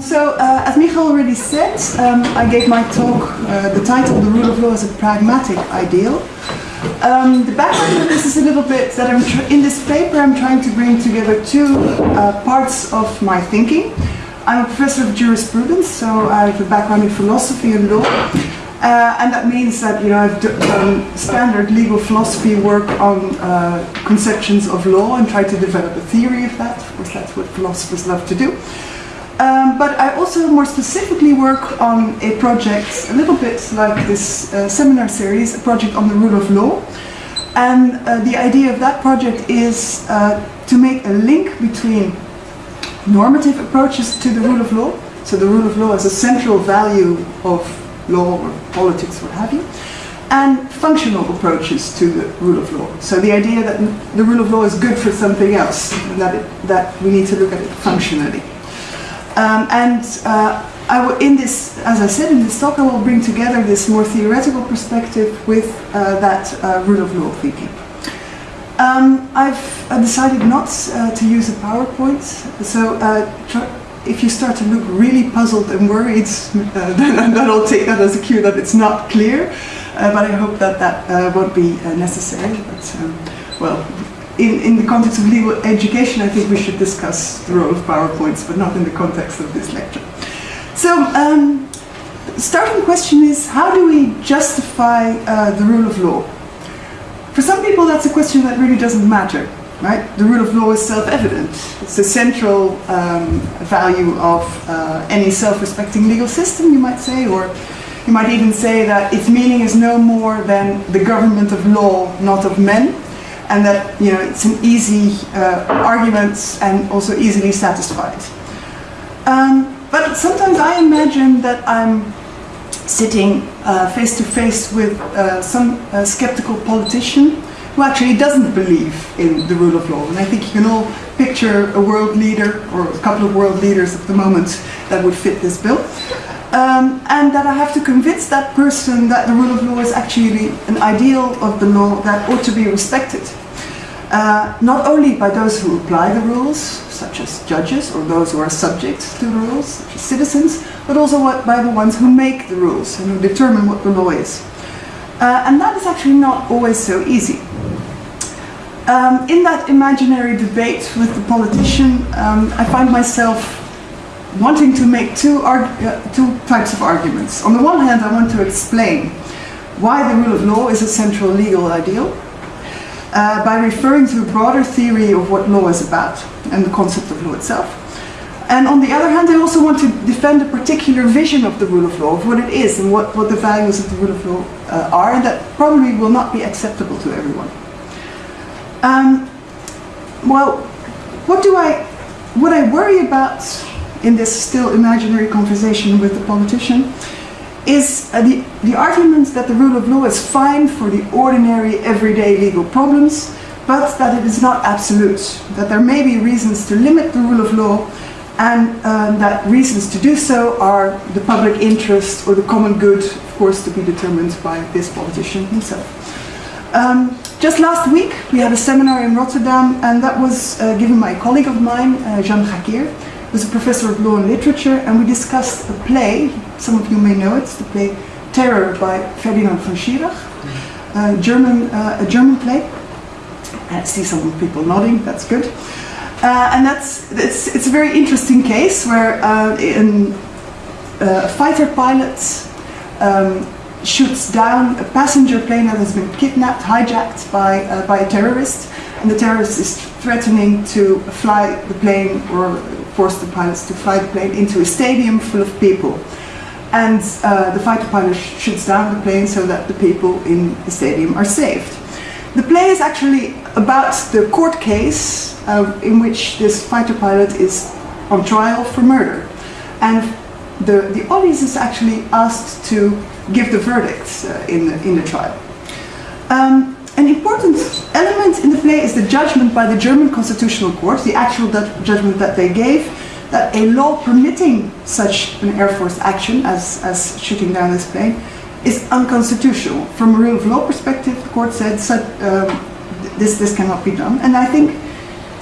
So, uh, as Michael already said, um, I gave my talk, uh, the title, The Rule of Law as a Pragmatic Ideal. Um, the background of this is a little bit that I'm in this paper I'm trying to bring together two uh, parts of my thinking. I'm a professor of jurisprudence, so I have a background in philosophy and law. Uh, and that means that you know I've done standard legal philosophy work on uh, conceptions of law and tried to develop a theory of that. Of course, that's what philosophers love to do. Um, but I also more specifically work on a project, a little bit like this uh, seminar series, a project on the rule of law. And uh, the idea of that project is uh, to make a link between normative approaches to the rule of law, so the rule of law as a central value of law or politics, what have you, and functional approaches to the rule of law. So the idea that the rule of law is good for something else, and that, it, that we need to look at it functionally. Um, and uh, in this, as I said in this talk, I will bring together this more theoretical perspective with uh, that uh, rule of law thinking. Um, I've uh, decided not uh, to use a PowerPoint, so uh, if you start to look really puzzled and worried, then, I'll take that as a cue that it's not clear. but I hope that that won't be necessary. But um, well, in, in the context of legal education, I think we should discuss the role of PowerPoints, but not in the context of this lecture. So, um, starting question is, how do we justify uh, the rule of law? For some people, that's a question that really doesn't matter, right? The rule of law is self-evident. It's the central um, value of uh, any self-respecting legal system, you might say, or you might even say that its meaning is no more than the government of law, not of men and that you know it's an easy uh, argument and also easily satisfied. Um, but sometimes I imagine that I'm sitting uh, face to face with uh, some uh, skeptical politician who actually doesn't believe in the rule of law. And I think you can all picture a world leader or a couple of world leaders at the moment that would fit this bill. Um, and that I have to convince that person that the rule of law is actually an ideal of the law that ought to be respected. Uh, not only by those who apply the rules, such as judges, or those who are subject to the rules, such as citizens, but also by the ones who make the rules and who determine what the law is. Uh, and that is actually not always so easy. Um, in that imaginary debate with the politician, um, I find myself wanting to make two, uh, two types of arguments. On the one hand, I want to explain why the rule of law is a central legal ideal, uh, by referring to a broader theory of what law is about and the concept of law itself. And on the other hand, I also want to defend a particular vision of the rule of law, of what it is and what, what the values of the rule of law uh, are, and that probably will not be acceptable to everyone. Um, well, what do I, what I worry about in this still imaginary conversation with the politician is uh, the, the argument that the rule of law is fine for the ordinary everyday legal problems, but that it is not absolute, that there may be reasons to limit the rule of law and um, that reasons to do so are the public interest or the common good, of course, to be determined by this politician himself. Um, just last week, we had a seminar in Rotterdam, and that was uh, given by a colleague of mine, uh, Jeanne Gaakeer, who's a professor of law and literature, and we discussed a play some of you may know it. It's the play Terror by Ferdinand von Schirach, a German, uh, a German play. I see some people nodding, that's good. Uh, and that's, it's, it's a very interesting case where uh, in, uh, a fighter pilot um, shoots down a passenger plane that has been kidnapped, hijacked by, uh, by a terrorist, and the terrorist is threatening to fly the plane or force the pilots to fly the plane into a stadium full of people and uh, the fighter pilot shoots down the plane so that the people in the stadium are saved. The play is actually about the court case uh, in which this fighter pilot is on trial for murder. And the, the audience is actually asked to give the verdict uh, in, the, in the trial. Um, an important element in the play is the judgment by the German Constitutional Court, the actual judgment that they gave, that a law permitting such an Air Force action as, as shooting down this plane is unconstitutional. From a rule of law perspective, the court said um, this, this cannot be done. And I think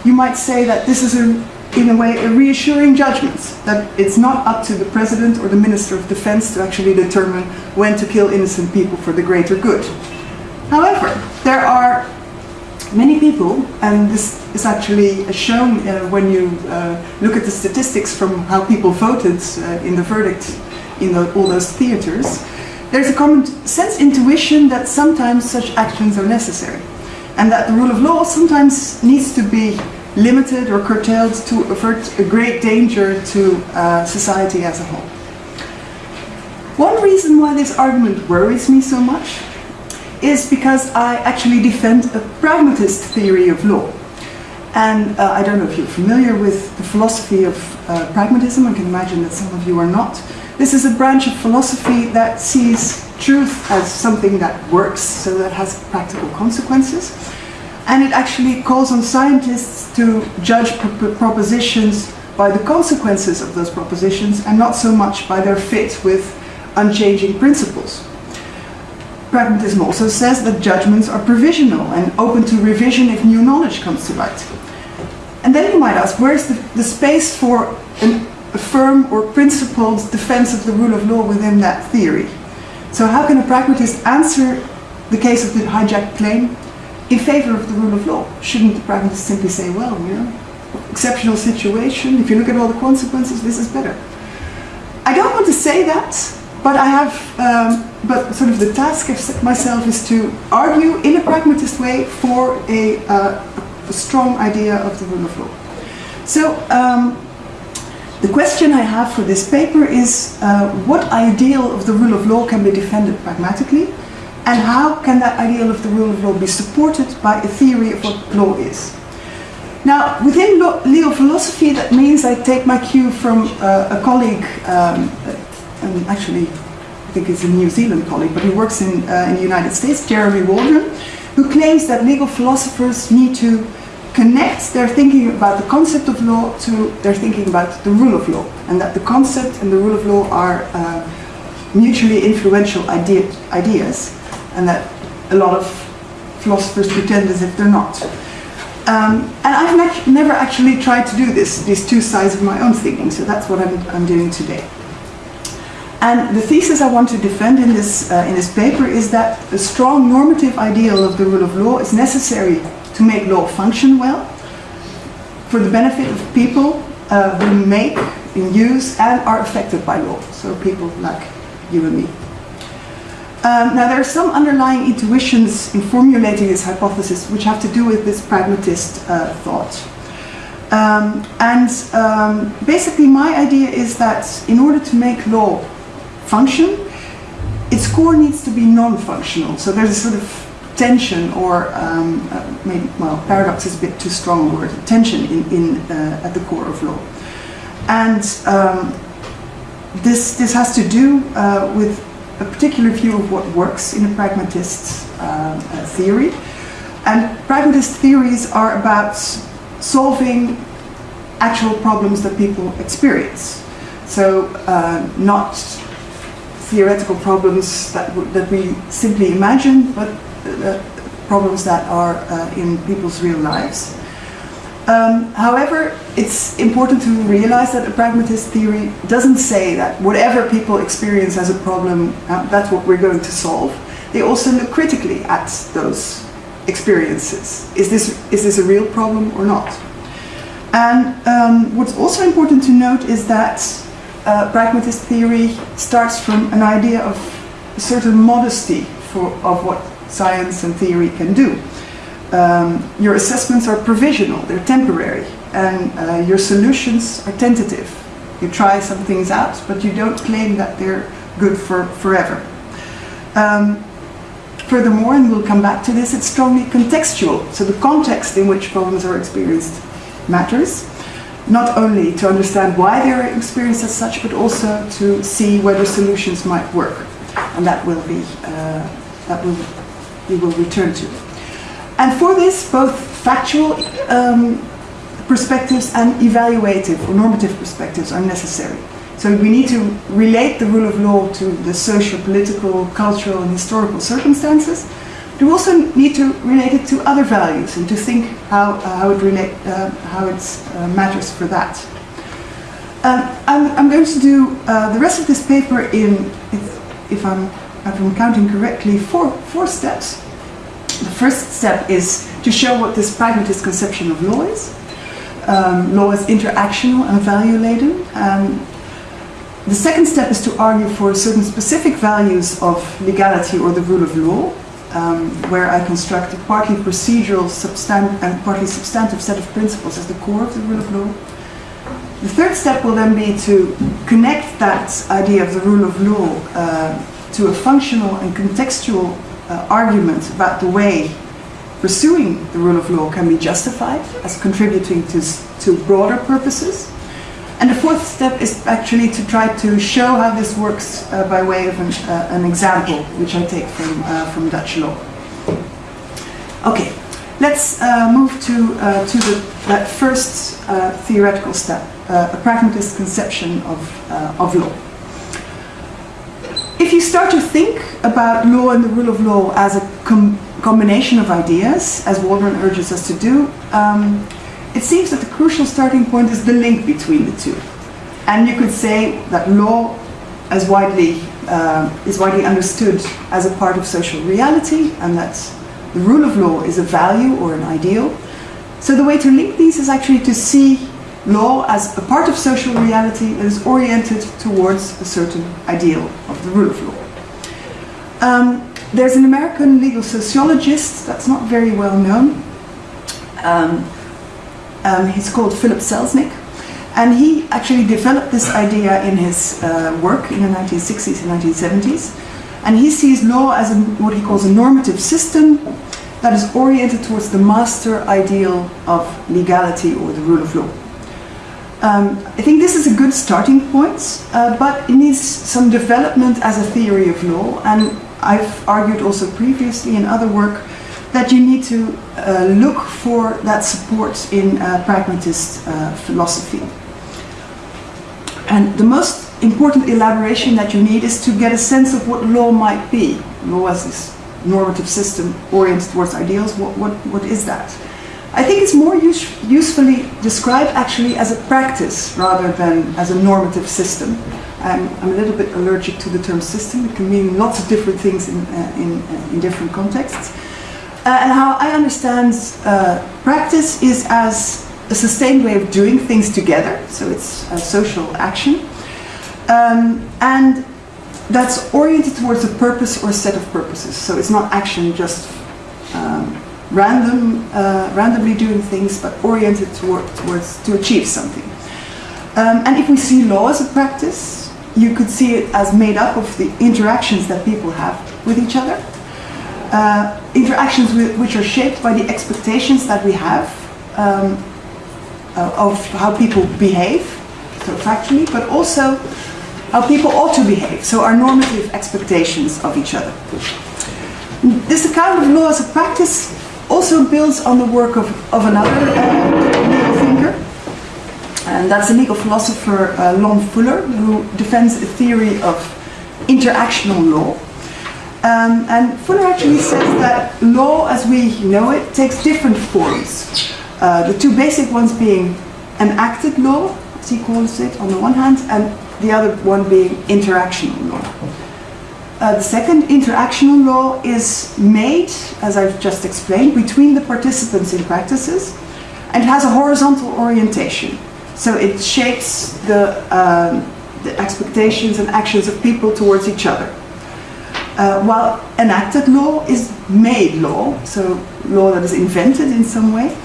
you might say that this is a in a way, a reassuring judgment that it's not up to the president or the minister of defense to actually determine when to kill innocent people for the greater good. However, there are many people, and this is actually shown uh, when you uh, look at the statistics from how people voted uh, in the verdict in the, all those theaters, there's a common sense intuition that sometimes such actions are necessary, and that the rule of law sometimes needs to be limited or curtailed to avert a great danger to uh, society as a whole. One reason why this argument worries me so much is because I actually defend a pragmatist theory of law. And uh, I don't know if you're familiar with the philosophy of uh, pragmatism, I can imagine that some of you are not. This is a branch of philosophy that sees truth as something that works, so that has practical consequences. And it actually calls on scientists to judge pr propositions by the consequences of those propositions and not so much by their fit with unchanging principles. Pragmatism also says that judgments are provisional and open to revision if new knowledge comes to light. And then you might ask, where's the, the space for an, a firm or principled defense of the rule of law within that theory? So how can a pragmatist answer the case of the hijacked plane in favor of the rule of law? Shouldn't the pragmatist simply say, well, you know, exceptional situation, if you look at all the consequences, this is better. I don't want to say that, but I have, um, but sort of the task I've set myself is to argue in a pragmatist way for a, uh, a strong idea of the rule of law. So um, the question I have for this paper is uh, what ideal of the rule of law can be defended pragmatically and how can that ideal of the rule of law be supported by a theory of what law is. Now, within legal philosophy, that means I take my cue from uh, a colleague um, and actually I think he's a New Zealand colleague, but he works in, uh, in the United States, Jeremy Waldron, who claims that legal philosophers need to connect their thinking about the concept of law to their thinking about the rule of law, and that the concept and the rule of law are uh, mutually influential idea, ideas, and that a lot of philosophers pretend as if they're not. Um, and I've never actually tried to do this, these two sides of my own thinking, so that's what I'm, I'm doing today. And the thesis I want to defend in this, uh, in this paper is that a strong normative ideal of the rule of law is necessary to make law function well for the benefit of people uh, who make, use, and are affected by law. So people like you and me. Um, now there are some underlying intuitions in formulating this hypothesis which have to do with this pragmatist uh, thought. Um, and um, basically my idea is that in order to make law function, its core needs to be non-functional. So there's a sort of tension or um, uh, maybe, well, paradox is a bit too strong a word, tension in, in uh, at the core of law. And um, this, this has to do uh, with a particular view of what works in a pragmatist uh, uh, theory. And pragmatist theories are about solving actual problems that people experience. So uh, not theoretical problems that, that we simply imagine, but uh, problems that are uh, in people's real lives. Um, however, it's important to realize that a pragmatist theory doesn't say that whatever people experience as a problem, uh, that's what we're going to solve. They also look critically at those experiences. Is this, is this a real problem or not? And um, what's also important to note is that uh, pragmatist theory starts from an idea of a certain modesty for, of what science and theory can do. Um, your assessments are provisional, they're temporary, and uh, your solutions are tentative. You try some things out, but you don't claim that they're good for forever. Um, furthermore, and we'll come back to this, it's strongly contextual, so the context in which problems are experienced matters not only to understand why they are experienced as such, but also to see whether solutions might work. And that will be, uh, that will, we will return to. And for this, both factual um, perspectives and evaluative or normative perspectives are necessary. So we need to relate the rule of law to the social, political, cultural and historical circumstances, we also need to relate it to other values and to think how, how it relate, uh, how it uh, matters for that. Um, I'm, I'm, going to do uh, the rest of this paper in, if, if, I'm, if I'm counting correctly, four, four steps. The first step is to show what this pragmatist conception of law is. Um, law is interactional and value-laden. Um, the second step is to argue for certain specific values of legality or the rule of law, um, where I construct a partly procedural and partly substantive set of principles as the core of the rule of law. The third step will then be to connect that idea of the rule of law uh, to a functional and contextual uh, argument about the way pursuing the rule of law can be justified as contributing to, to broader purposes. And the fourth step is actually to try to show how this works uh, by way of an, uh, an, example, which I take from, uh, from Dutch law. Okay, let's uh, move to, uh, to the, that first uh, theoretical step, a pragmatist conception of, of law. If you start to think about law and the rule of law as a com combination of ideas, as Waldron urges us to do, um, it seems that the crucial starting point is the link between the two. And you could say that law as widely, uh, is widely understood as a part of social reality and that the rule of law is a value or an ideal. So the way to link these is actually to see law as a part of social reality that is oriented towards a certain ideal of the rule of law. Um, there's an American legal sociologist that's not very well known. Um, um, he's called Philip Selznick. And he actually developed this idea in his uh, work in the 1960s and 1970s. And he sees law as a, what he calls a normative system that is oriented towards the master ideal of legality or the rule of law. Um, I think this is a good starting point, uh, but it needs some development as a theory of law. And I've argued also previously in other work that you need to uh, look for that support in uh, pragmatist uh, philosophy. And the most important elaboration that you need is to get a sense of what law might be. Law as this normative system oriented towards ideals, what, what, what is that? I think it's more use, usefully described actually as a practice rather than as a normative system. I'm, I'm, a little bit allergic to the term system. It can mean lots of different things in, uh, in, uh, in, different contexts. Uh, and how I understand uh, practice is as a sustained way of doing things together. So it's a social action. Um, and that's oriented towards a purpose or set of purposes. So it's not action just um, random, uh, randomly doing things, but oriented toward, towards to achieve something. Um, and if we see law as a practice, you could see it as made up of the interactions that people have with each other. Uh, interactions with, which are shaped by the expectations that we have um, uh, of how people behave, so factually, but also how people ought to behave, so our normative expectations of each other. This account of law as a practice also builds on the work of, of another uh, legal thinker, and that's the legal philosopher uh, Lon Fuller, who defends a theory of interactional law. Um, and Fuller actually says that law as we know it takes different forms. Uh, the two basic ones being an enacted law, as he calls it, on the one hand, and the other one being interactional law. Uh, the second, interactional law, is made, as I've just explained, between the participants in practices and has a horizontal orientation. So it shapes the, um, the expectations and actions of people towards each other. Uh, while enacted law is made law, so law that is invented in some way,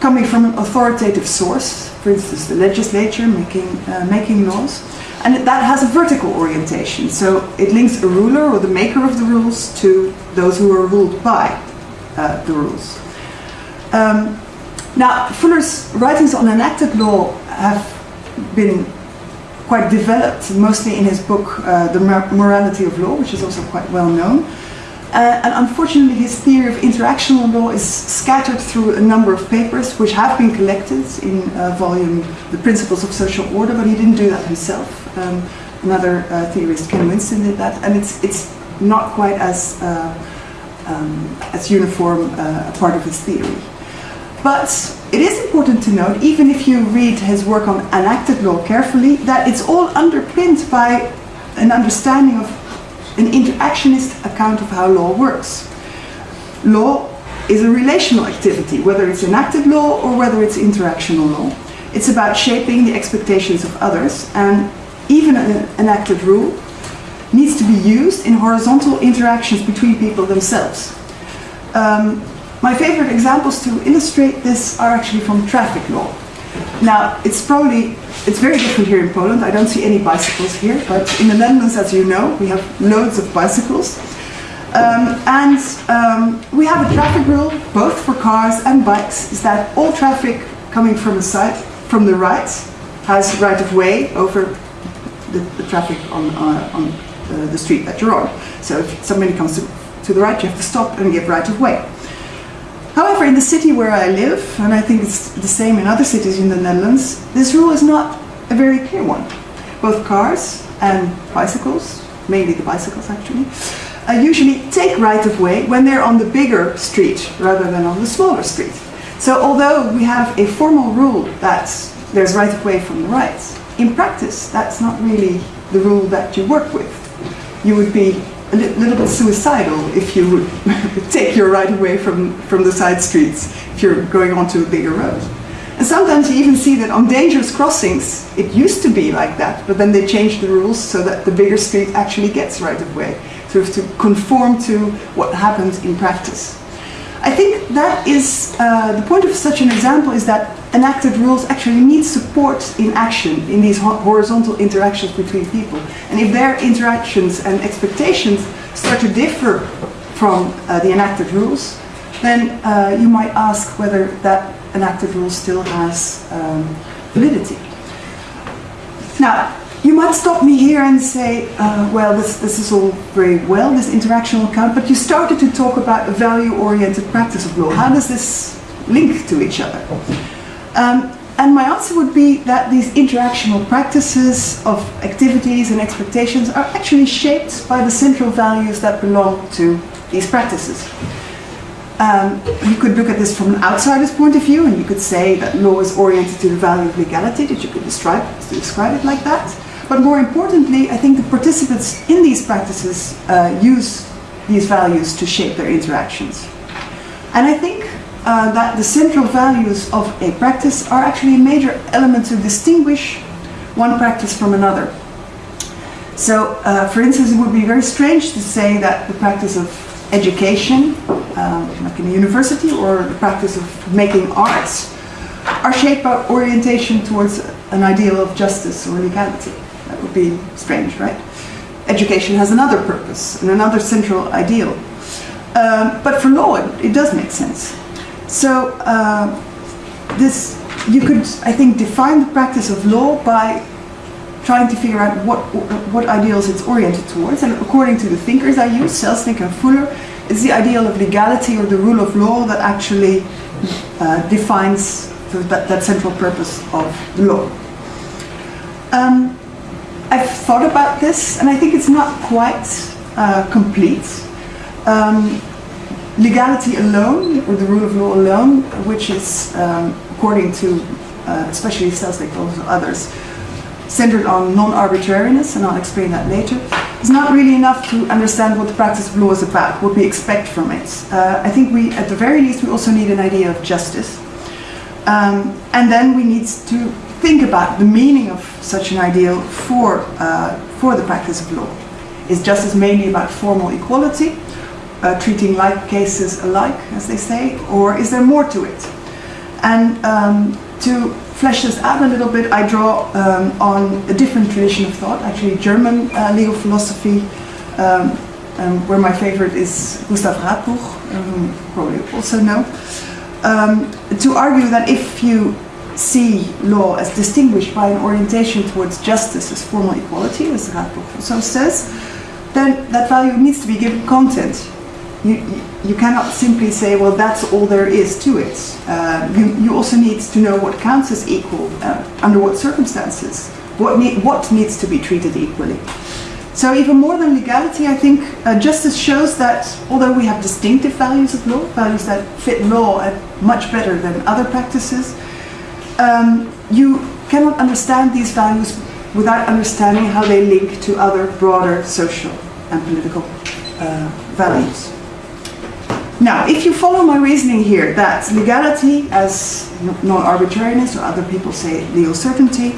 coming from an authoritative source, for instance, the legislature making, uh, making laws. And that has a vertical orientation. So it links a ruler or the maker of the rules to those who are ruled by uh, the rules. Um, now, Fuller's writings on enacted law have been quite developed, mostly in his book, uh, The Morality of Law, which is also quite well known. Uh, and unfortunately, his theory of interactional law is scattered through a number of papers which have been collected in a volume, The Principles of Social Order, but he didn't do that himself. Um, another uh, theorist, Ken Winston, did that, and it's, it's not quite as uh, um, as uniform uh, a part of his theory. But it is important to note, even if you read his work on enacted law carefully, that it's all underpinned by an understanding of an interactionist account of how law works. Law is a relational activity, whether it's enacted law or whether it's interactional law. It's about shaping the expectations of others, and even an enacted rule needs to be used in horizontal interactions between people themselves. Um, my favorite examples to illustrate this are actually from traffic law. Now, it's probably, it's very different here in Poland. I don't see any bicycles here, but in the Netherlands, as you know, we have loads of bicycles. Um, and um, we have a traffic rule, both for cars and bikes, is that all traffic coming from the side, from the right, has right of way over the, the traffic on, uh, on uh, the street that you're on. So if somebody comes to, to the right, you have to stop and give right of way. However, in the city where I live, and I think it's the same in other cities in the Netherlands, this rule is not a very clear one. Both cars and bicycles, mainly the bicycles actually, uh, usually take right of way when they're on the bigger street rather than on the smaller street. So although we have a formal rule that there's right of way from the right, in practice that's not really the rule that you work with. You would be a li little bit suicidal if you would take your right away from, from the side streets if you're going onto a bigger road. And sometimes you even see that on dangerous crossings, it used to be like that, but then they changed the rules so that the bigger street actually gets right of way, sort have to conform to what happens in practice. I think that is, uh, the point of such an example is that enacted rules actually need support in action in these horizontal interactions between people. And if their interactions and expectations start to differ from uh, the enacted rules, then uh, you might ask whether that enacted rule still has um, validity. Now, you might stop me here and say, uh, well, this, this is all very well, this interactional account, but you started to talk about a value-oriented practice of law. How does this link to each other? Um, and my answer would be that these interactional practices of activities and expectations are actually shaped by the central values that belong to these practices. Um, you could look at this from an outsider's point of view, and you could say that law is oriented to the value of legality, that you could describe, describe it like that. But more importantly, I think the participants in these practices uh, use these values to shape their interactions. And I think uh, that the central values of a practice are actually a major element to distinguish one practice from another. So, uh, for instance, it would be very strange to say that the practice of education, um, like in a university, or the practice of making arts, are shaped by orientation towards an ideal of justice or legality. That would be strange, right? Education has another purpose and another central ideal. Um, but for law, it, it, does make sense. So uh, this, you could, I think, define the practice of law by trying to figure out what, what ideals it's oriented towards. And according to the thinkers I use, Selznick and Fuller, it's the ideal of legality or the rule of law that actually uh, defines that, that central purpose of the law. Um, I've thought about this, and I think it's not quite uh, complete. Um, legality alone, or the rule of law alone, which is, um, according to uh, especially Selznick but also others, centered on non-arbitrariness, and I'll explain that later, is not really enough to understand what the practice of law is about, what we expect from it. Uh, I think we, at the very least, we also need an idea of justice. Um, and then we need to think about the meaning of such an ideal for, uh, for the practice of law. Is justice mainly about formal equality, uh, treating like cases alike, as they say, or is there more to it? And um, to flesh this out a little bit, I draw um, on a different tradition of thought, actually German uh, legal philosophy, um, um where my favorite is Gustav Radbruch, whom you probably also know, um, to argue that if you see law as distinguished by an orientation towards justice as formal equality, as Radbruch also says, then that value needs to be given content. You, you cannot simply say, well, that's all there is to it. Uh, you, you also need to know what counts as equal, uh, under what circumstances, what, need, what needs to be treated equally. So even more than legality, I think uh, justice shows that although we have distinctive values of law, values that fit law much better than other practices, um, you cannot understand these values without understanding how they link to other broader social and political uh, values. Now, if you follow my reasoning here, that legality as non-arbitrariness, or other people say legal certainty,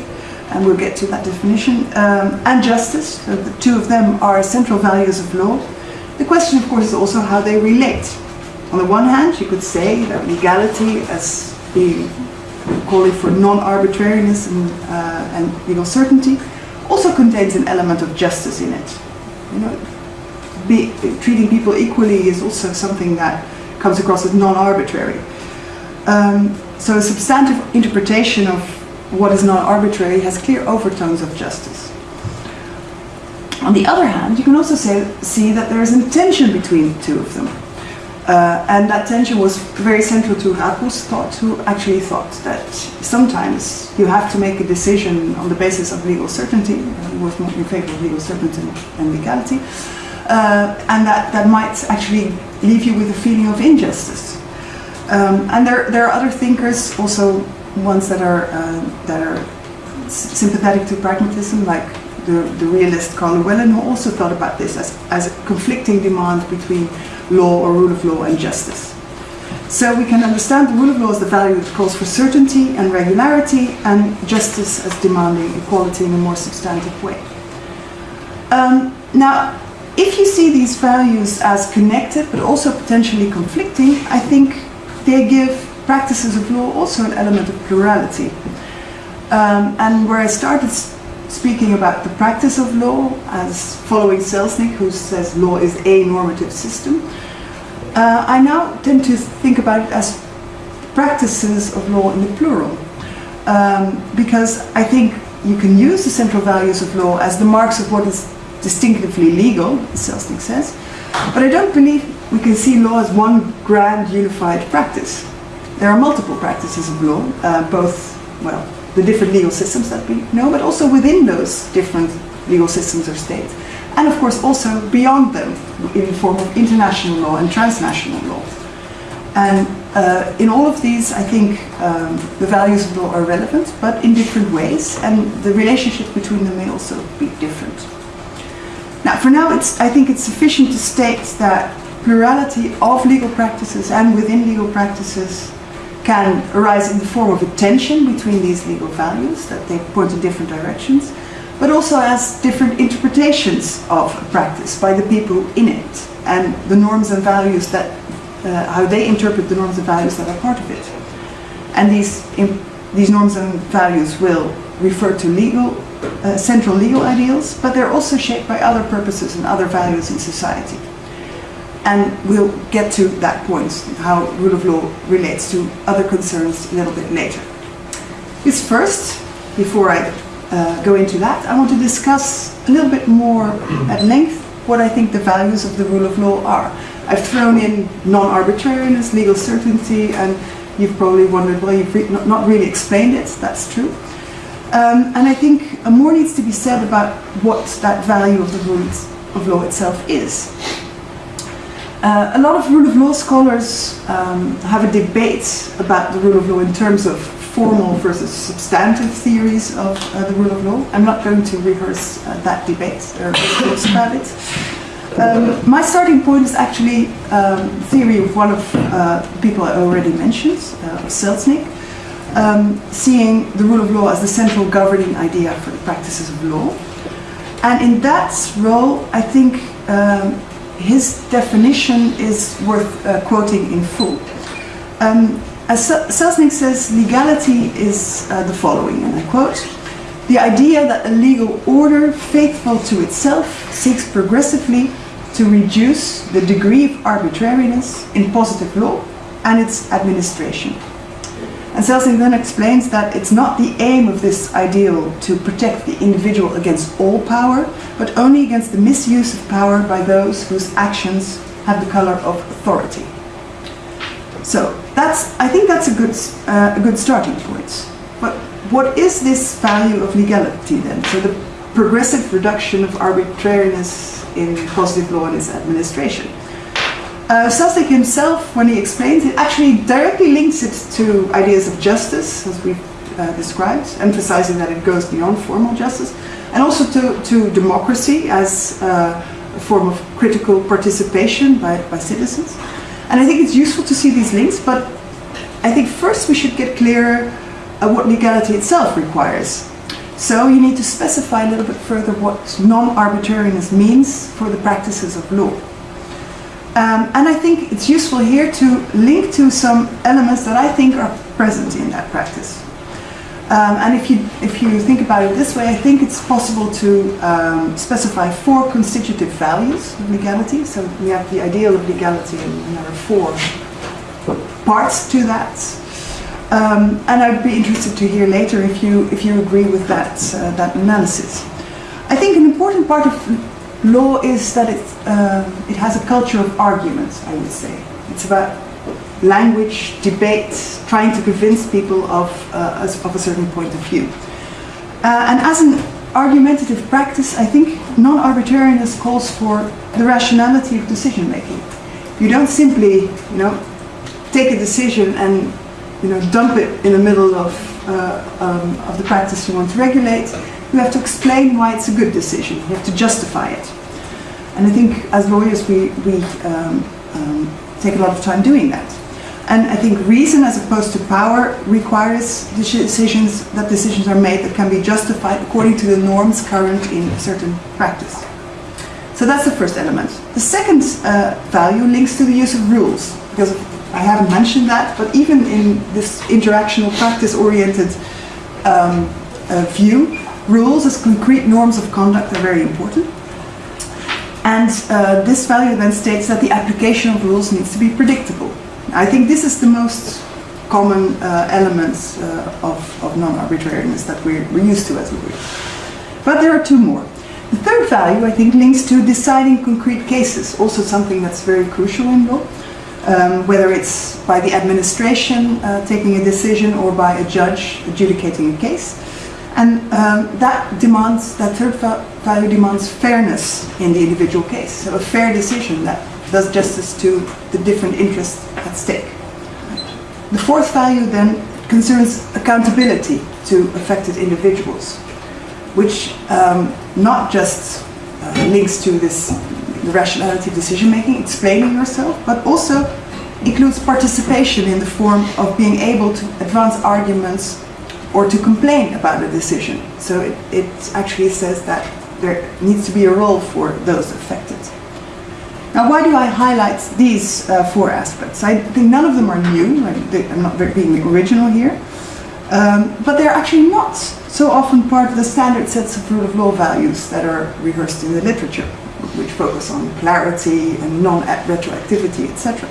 and we'll get to that definition, um, and justice, so the two of them are central values of law. The question, of course, is also how they relate. On the one hand, you could say that legality as being calling for non-arbitrariness and, uh, and legal certainty also contains an element of justice in it. You know, be, treating people equally is also something that comes across as non-arbitrary. Um, so a substantive interpretation of what is non-arbitrary has clear overtones of justice. On the other hand, you can also say, see that there is a tension between the two of them. Uh, and that tension was very central to Hakus thought, who actually thought that sometimes you have to make a decision on the basis of legal certainty, he was more in favor of legal certainty and legality, uh, and that, that might actually leave you with a feeling of injustice. Um, and there, there are other thinkers, also ones that are, uh, that are sympathetic to pragmatism, like the, the realist Karl Llewellyn, who also thought about this as, as a conflicting demand between law or rule of law and justice. So we can understand the rule of law as the value that calls for certainty and regularity, and justice as demanding equality in a more substantive way. Um, now, if you see these values as connected but also potentially conflicting, I think they give practices of law also an element of plurality. Um, and where I started speaking about the practice of law as following Selznick, who says law is a normative system, uh, I now tend to think about it as practices of law in the plural. Um, because I think you can use the central values of law as the marks of what is distinctively legal, Selznick says, but I don't believe we can see law as one grand unified practice. There are multiple practices of law, uh, both, well, the different legal systems that we know, but also within those different legal systems or states. And of course also beyond them in the form of international law and transnational law. And uh, in all of these, I think um, the values of law are relevant, but in different ways, and the relationship between them may also be different. Now, for now, it's, I think it's sufficient to state that plurality of legal practices and within legal practices can arise in the form of a tension between these legal values, that they point in different directions, but also as different interpretations of practice by the people in it, and the norms and values that, uh, how they interpret the norms and values that are part of it. And these, in, these norms and values will refer to legal, uh, central legal ideals, but they're also shaped by other purposes and other values in society. And we'll get to that point, how rule of law relates to other concerns a little bit later. This first, before I uh, go into that, I want to discuss a little bit more at length what I think the values of the rule of law are. I've thrown in non-arbitrariness, legal certainty, and you've probably wondered, well, you've re not really explained it, that's true. Um, and I think more needs to be said about what that value of the rule of law itself is. Uh, a lot of rule of law scholars um, have a debate about the rule of law in terms of formal versus substantive theories of uh, the rule of law. I'm not going to rehearse uh, that debate, or books about it. Um, my starting point is actually um, theory of one of uh, people I already mentioned, uh, Selznick, um, seeing the rule of law as the central governing idea for the practices of law. And in that role, I think um, his definition is worth uh, quoting in full. Um, as Selznick says, legality is uh, the following, and I quote, the idea that a legal order faithful to itself seeks progressively to reduce the degree of arbitrariness in positive law and its administration. And Selznick then explains that it's not the aim of this ideal to protect the individual against all power, but only against the misuse of power by those whose actions have the color of authority. So that's, I think that's a good, uh, a good starting point. But what is this value of legality then? So the progressive reduction of arbitrariness in positive law and its administration. Uh, Selznick himself, when he explains it, actually directly links it to ideas of justice, as we've uh, described, emphasizing that it goes beyond formal justice, and also to, to democracy as uh, a form of critical participation by, by citizens. And I think it's useful to see these links, but I think first we should get clear uh, what legality itself requires. So you need to specify a little bit further what non-arbitrariness means for the practices of law. Um, and I think it's useful here to link to some elements that I think are present in that practice. Um, and if you, if you think about it this way, I think it's possible to um, specify four constitutive values of legality. So we have the ideal of legality and there are four parts to that. Um, and I'd be interested to hear later if you, if you agree with that, uh, that analysis. I think an important part of law is that it, uh, it has a culture of argument, I would say. It's about language, debate, trying to convince people of, uh, of a certain point of view. Uh, and as an argumentative practice, I think non-arbitrariness calls for the rationality of decision making. You don't simply, you know, take a decision and, you know, dump it in the middle of, uh, um, of the practice you want to regulate. You have to explain why it's a good decision. You have to justify it. And I think as lawyers we, we um, um, take a lot of time doing that. And I think reason as opposed to power requires decisions, that decisions are made that can be justified according to the norms current in a certain practice. So that's the first element. The second uh, value links to the use of rules, because I haven't mentioned that, but even in this interactional practice-oriented um, uh, view, rules as concrete norms of conduct are very important. And uh, this value then states that the application of rules needs to be predictable. I think this is the most common uh, elements uh, of, of non-arbitrariness that we're, we're, used to as a group. But there are two more. The third value, I think, links to deciding concrete cases, also something that's very crucial in law, um, whether it's by the administration uh, taking a decision or by a judge adjudicating a case. And um, that demands, that third value demands fairness in the individual case. So a fair decision that does justice to the different interests at stake. The fourth value then concerns accountability to affected individuals, which um, not just uh, links to this the rationality of decision making, explaining yourself, but also includes participation in the form of being able to advance arguments or to complain about a decision. So it, it actually says that there needs to be a role for those affected. Now, why do I highlight these uh, four aspects? I think none of them are new. I'm not being original here. Um, but they're actually not so often part of the standard sets of rule of law values that are rehearsed in the literature, which focus on clarity and non-retroactivity, etc.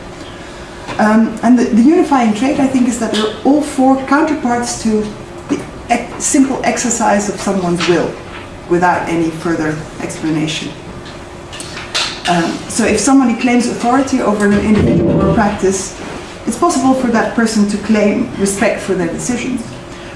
Um, and the, the, unifying trait, I think, is that they're all four counterparts to simple exercise of someone's will without any further explanation. Um, so if somebody claims authority over an individual or practice, it's possible for that person to claim respect for their decisions.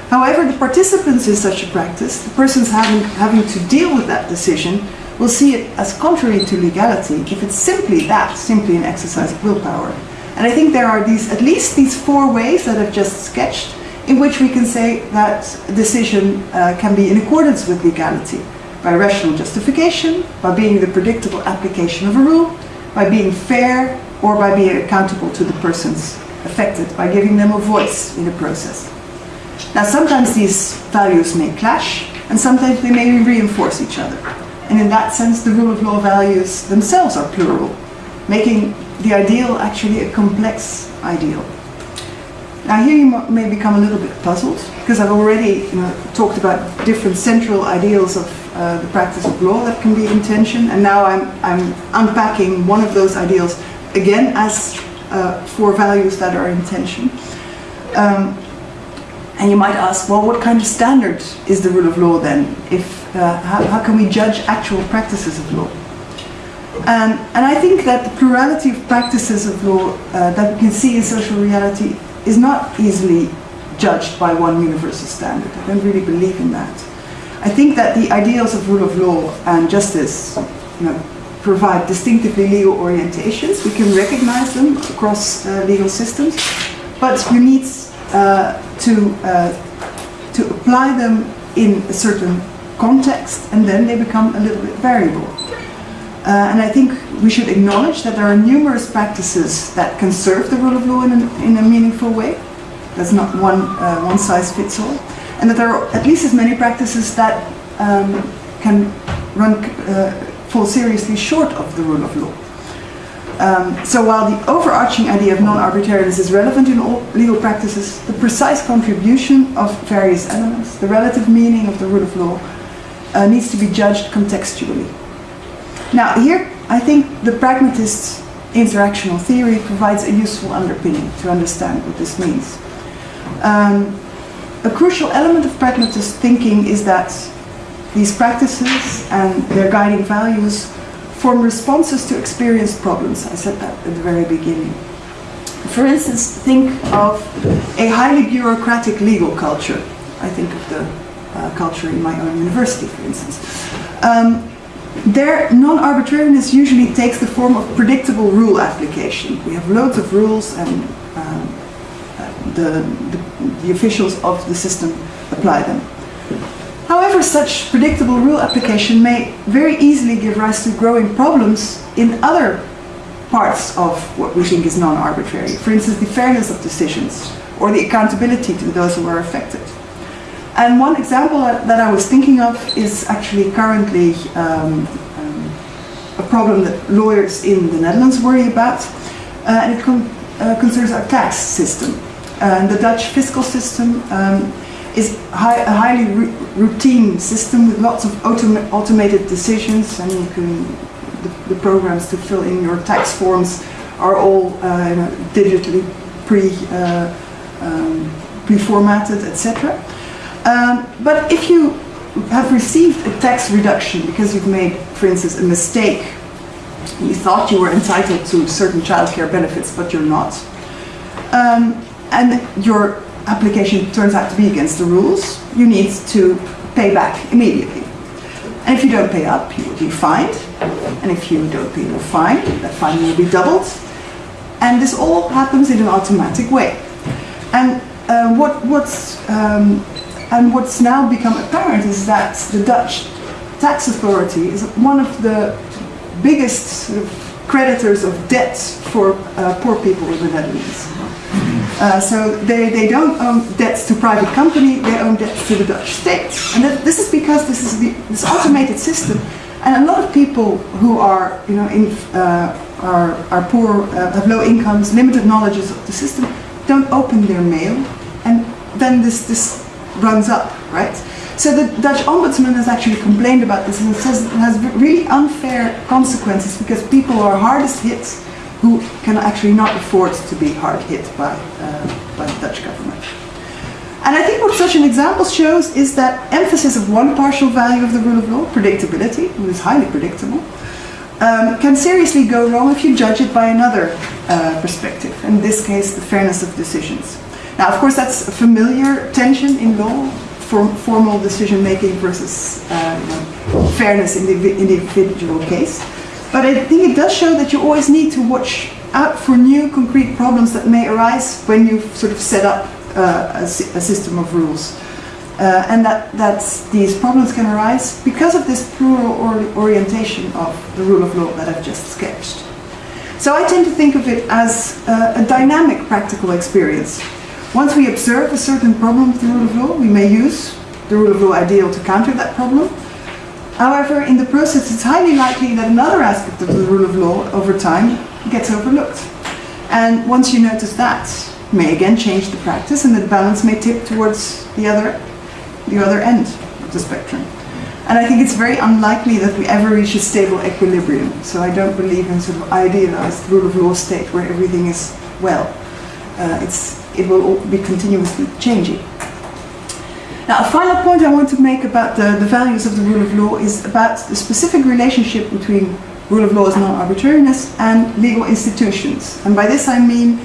However, the participants in such a practice, the persons having, having to deal with that decision, will see it as contrary to legality if it's simply that, simply an exercise of willpower. And I think there are these, at least these four ways that I've just sketched in which we can say that decision uh, can be in accordance with legality by rational justification, by being the predictable application of a rule, by being fair, or by being accountable to the persons affected, by giving them a voice in the process. Now sometimes these values may clash, and sometimes they may reinforce each other. And in that sense, the rule of law values themselves are plural, making the ideal actually a complex ideal. Now here you may become a little bit puzzled, because I've already you know, talked about different central ideals of uh, the practice of law that can be in tension, and now I'm, I'm unpacking one of those ideals again as uh, four values that are in tension. Um, and you might ask, well, what kind of standard is the rule of law then? If, uh, how, how, can we judge actual practices of law? Um, and I think that the plurality of practices of law uh, that we can see in social reality is not easily judged by one universal standard. I don't really believe in that. I think that the ideals of rule of law and justice you know, provide distinctively legal orientations. We can recognize them across uh, legal systems, but you need uh, to, uh, to apply them in a certain context and then they become a little bit variable. Uh, and I think we should acknowledge that there are numerous practices that can serve the rule of law in a, in a meaningful way. There's not one, uh, one size fits all. And that there are at least as many practices that um, can run, uh, fall seriously short of the rule of law. Um, so while the overarching idea of non-arbitrariness is relevant in all legal practices, the precise contribution of various elements, the relative meaning of the rule of law, uh, needs to be judged contextually. Now here, I think the pragmatist interactional theory provides a useful underpinning to understand what this means. Um, a crucial element of pragmatist thinking is that these practices and their guiding values form responses to experienced problems. I said that at the very beginning. For instance, think of a highly bureaucratic legal culture. I think of the uh, culture in my own university, for instance. Um, their non-arbitrariness usually takes the form of predictable rule application. We have loads of rules and um, the, the, the officials of the system apply them. However, such predictable rule application may very easily give rise to growing problems in other parts of what we think is non-arbitrary. For instance, the fairness of decisions or the accountability to those who are affected. And one example that I was thinking of is actually currently um, um, a problem that lawyers in the Netherlands worry about, uh, and it con uh, concerns our tax system. And the Dutch fiscal system um, is a highly routine system with lots of autom automated decisions and you can, the, the, programs to fill in your tax forms are all uh, digitally pre, uh, um, pre-formatted, etc. Um, but if you have received a tax reduction because you've made, for instance, a mistake, you thought you were entitled to certain childcare benefits, but you're not, um, and your application turns out to be against the rules, you need to pay back immediately. And if you don't pay up, you will be fined. And if you don't pay your fine, that fine will be doubled. And this all happens in an automatic way. And uh, what, what's, um, and what's now become apparent is that the Dutch tax authority is one of the biggest sort of creditors of debt for uh, poor people in the Netherlands. Uh, so they, they don't own debts to private company, they own debts to the Dutch state. And that, this is because this is the, this automated system. And a lot of people who are, you know, in, uh, are, are poor, uh, have low incomes, limited knowledges of the system, don't open their mail, and then this, this runs up, right? So the Dutch ombudsman has actually complained about this and it says it has really unfair consequences because people are hardest hit who can actually not afford to be hard hit by, uh, by the Dutch government. And I think what such an example shows is that emphasis of one partial value of the rule of law, predictability, which is highly predictable, um, can seriously go wrong if you judge it by another uh, perspective, in this case the fairness of decisions. Now of course that's a familiar tension in law, form, formal decision making versus uh, fairness in the individual case. But I think it does show that you always need to watch out for new concrete problems that may arise when you sort of set up uh, a, a, system of rules. Uh, and that, that these problems can arise because of this plural or orientation of the rule of law that I've just sketched. So I tend to think of it as uh, a dynamic practical experience. Once we observe a certain problem with the rule of law, we may use the rule of law ideal to counter that problem, However, in the process, it's highly likely that another aspect of the rule of law over time gets overlooked. And once you notice that, may again change the practice and the balance may tip towards the other, the other end of the spectrum. And I think it's very unlikely that we ever reach a stable equilibrium. So I don't believe in sort of idealized rule of law state where everything is well. Uh, it's, it will be continuously changing. Now, a final point I want to make about the, the values of the rule of law is about the specific relationship between rule of law's non-arbitrariness and legal institutions. And by this I mean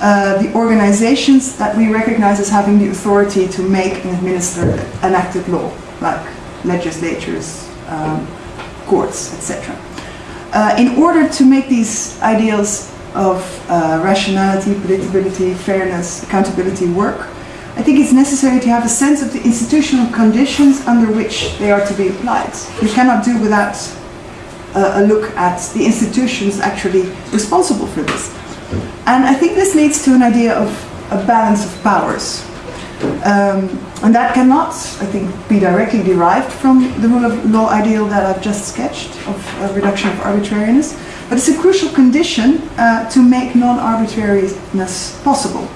uh, the organizations that we recognize as having the authority to make and administer enacted law, like legislatures, um, courts, etc. Uh, in order to make these ideals of uh, rationality, predictability, fairness, accountability work, I think it's necessary to have a sense of the institutional conditions under which they are to be applied. You cannot do without uh, a look at the institutions actually responsible for this. And I think this leads to an idea of a balance of powers. Um, and that cannot, I think, be directly derived from the rule of law ideal that I've just sketched of a reduction of arbitrariness, but it's a crucial condition uh, to make non-arbitrariness possible.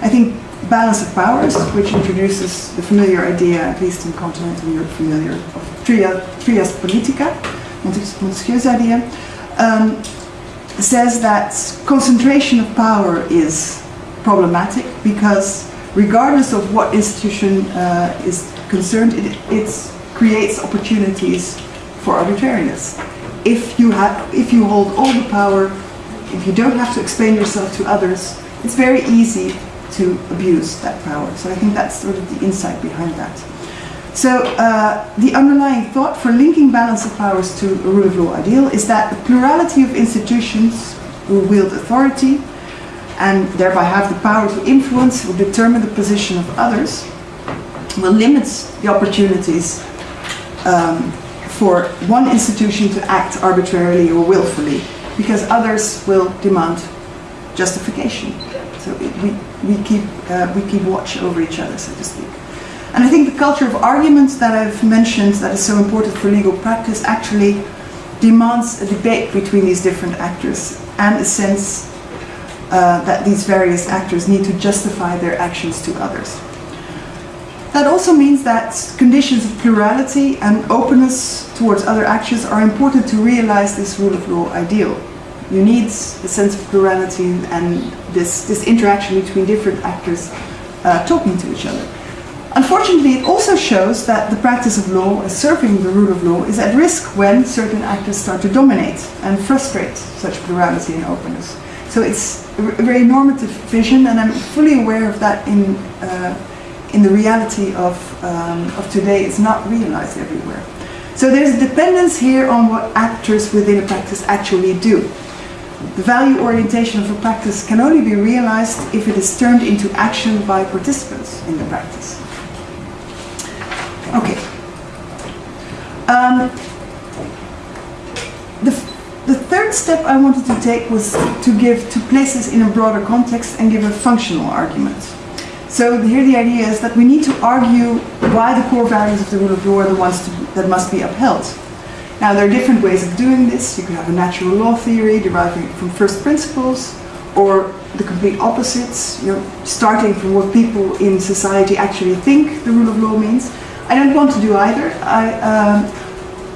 I think balance of powers, which introduces the familiar idea, at least in continental Europe, familiar, of tria, trias politica, Montesquieu's idea, um, says that concentration of power is problematic because regardless of what institution uh, is concerned, it creates opportunities for arbitrariness. If you, have, if you hold all the power, if you don't have to explain yourself to others, it's very easy to abuse that power. So I think that's sort of the insight behind that. So uh, the underlying thought for linking balance of powers to a rule of law ideal is that the plurality of institutions who wield authority and thereby have the power to influence or determine the position of others will limit the opportunities um, for one institution to act arbitrarily or willfully because others will demand justification. So it, we, we, keep, uh, we keep watch over each other, so to speak. And I think the culture of arguments that I've mentioned that is so important for legal practice actually demands a debate between these different actors and a sense uh, that these various actors need to justify their actions to others. That also means that conditions of plurality and openness towards other actors are important to realize this rule of law ideal. You need a sense of plurality and this, this interaction between different actors uh, talking to each other. Unfortunately, it also shows that the practice of law, serving the rule of law, is at risk when certain actors start to dominate and frustrate such plurality and openness. So it's a very normative vision, and I'm fully aware of that in, uh, in the reality of, um, of today. It's not realized everywhere. So there's a dependence here on what actors within a practice actually do. The value orientation of a practice can only be realized if it is turned into action by participants in the practice. Okay. Um, the, the third step I wanted to take was to give to places in a broader context and give a functional argument. So here the idea is that we need to argue why the core values of the rule of law are the ones to, that must be upheld. Now there are different ways of doing this. You could have a natural law theory deriving from first principles, or the complete opposites, you know, starting from what people in society actually think the rule of law means. I don't want to do either. I, um,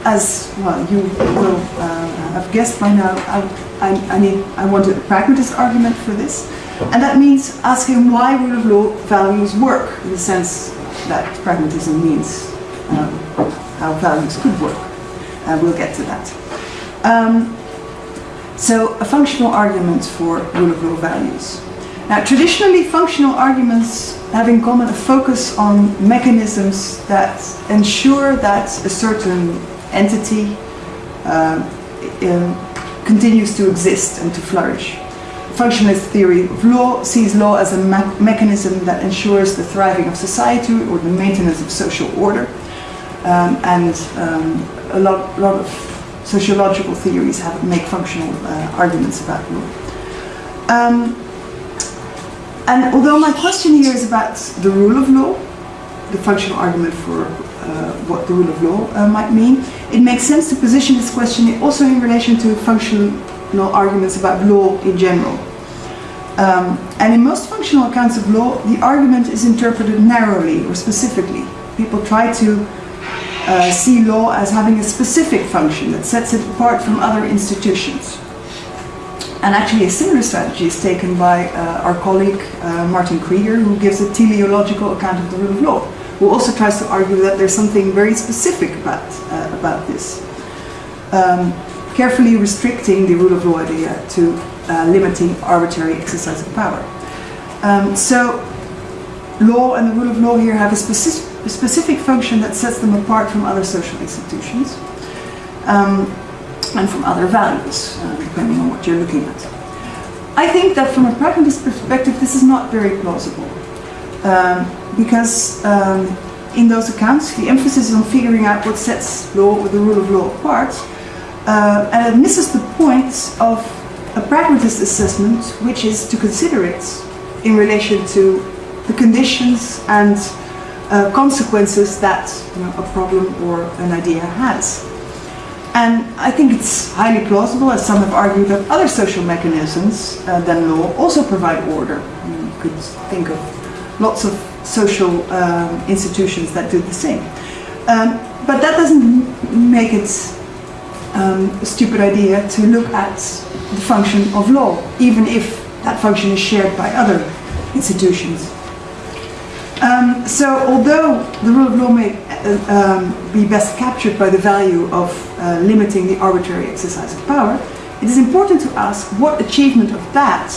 as well, you will uh, have guessed by now, I, I, I, I want a pragmatist argument for this. And that means asking why rule of law values work, in the sense that pragmatism means um, how values could work. Uh, we'll get to that. Um, so, a functional argument for rule of law values. Now, traditionally, functional arguments have in common a focus on mechanisms that ensure that a certain entity uh, uh, continues to exist and to flourish. Functionalist theory of law sees law as a me mechanism that ensures the thriving of society or the maintenance of social order. Um, and um, a lot, lot of sociological theories have make functional uh, arguments about law. Um, and although my question here is about the rule of law, the functional argument for uh, what the rule of law uh, might mean, it makes sense to position this question also in relation to functional arguments about law in general. Um, and in most functional accounts of law, the argument is interpreted narrowly or specifically. People try to uh, see law as having a specific function that sets it apart from other institutions. And actually a similar strategy is taken by uh, our colleague uh, Martin Krygier, who gives a teleological account of the rule of law, who also tries to argue that there's something very specific about, uh, about this. Um, carefully restricting the rule of law idea to uh, limiting arbitrary exercise of power. Um, so law and the rule of law here have a specific the specific function that sets them apart from other social institutions um, and from other values, uh, depending on what you're looking at. I think that from a pragmatist perspective, this is not very plausible. Um, because um, in those accounts, the emphasis is on figuring out what sets law or the rule of law apart, uh, and it misses the point of a pragmatist assessment, which is to consider it in relation to the conditions and uh, consequences that you know, a problem or an idea has. And I think it's highly plausible, as some have argued, that other social mechanisms uh, than law also provide order. You could think of lots of social um, institutions that do the same. Um, but that doesn't make it um, a stupid idea to look at the function of law, even if that function is shared by other institutions. Um, so although the rule of law may uh, um, be best captured by the value of uh, limiting the arbitrary exercise of power, it is important to ask what achievement of that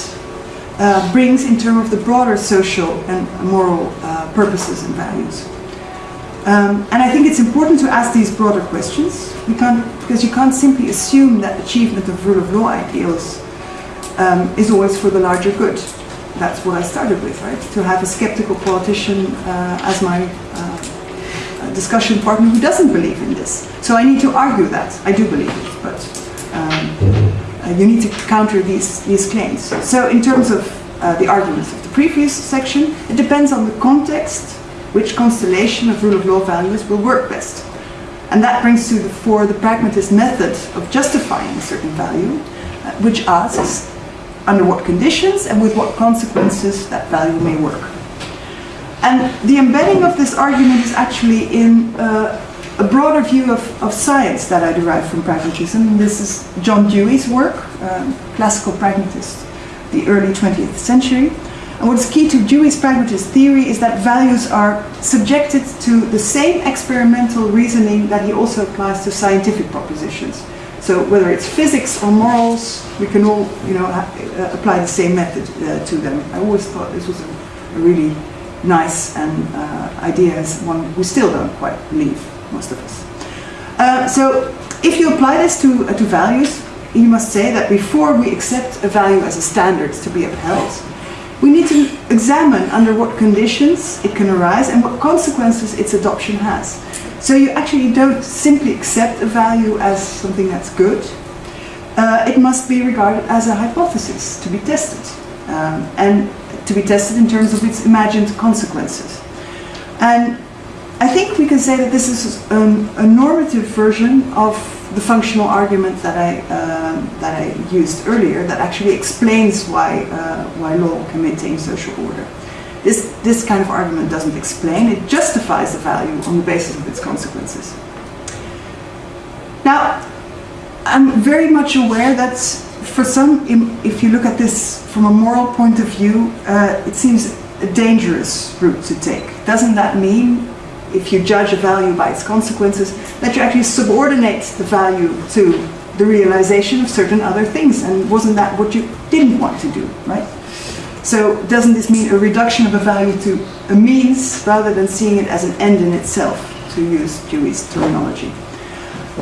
uh, brings in terms of the broader social and moral uh, purposes and values. Um, and I think it's important to ask these broader questions can't, because you can't simply assume that achievement of rule of law ideals um, is always for the larger good. That's what I started with, right? To have a skeptical politician uh, as my uh, discussion partner who doesn't believe in this. So I need to argue that. I do believe it, but um, uh, you need to counter these, these claims. So in terms of uh, the arguments of the previous section, it depends on the context which constellation of rule of law values will work best. And that brings to the fore the pragmatist method of justifying a certain value, uh, which asks under what conditions and with what consequences that value may work. And the embedding of this argument is actually in uh, a broader view of, of science that I derive from pragmatism. This is John Dewey's work, um, classical pragmatist, the early 20th century. And what's key to Dewey's pragmatist theory is that values are subjected to the same experimental reasoning that he also applies to scientific propositions. So whether it's physics or morals, we can all, you know, uh, apply the same method uh, to them. I always thought this was a, a really nice and uh, idea as one we still don't quite believe most of us. Uh, so if you apply this to, uh, to values, you must say that before we accept a value as a standard to be upheld, we need to examine under what conditions it can arise and what consequences its adoption has. So you actually don't simply accept a value as something that's good. Uh, it must be regarded as a hypothesis to be tested um, and to be tested in terms of its imagined consequences. And I think we can say that this is um, a normative version of the functional argument that I uh, that I used earlier, that actually explains why uh, why law can maintain social order. This this kind of argument doesn't explain; it justifies the value on the basis of its consequences. Now, I'm very much aware that for some, if you look at this from a moral point of view, uh, it seems a dangerous route to take. Doesn't that mean if you judge a value by its consequences, that you actually subordinate the value to the realization of certain other things. And wasn't that what you didn't want to do, right? So doesn't this mean a reduction of a value to a means rather than seeing it as an end in itself, to use Dewey's terminology?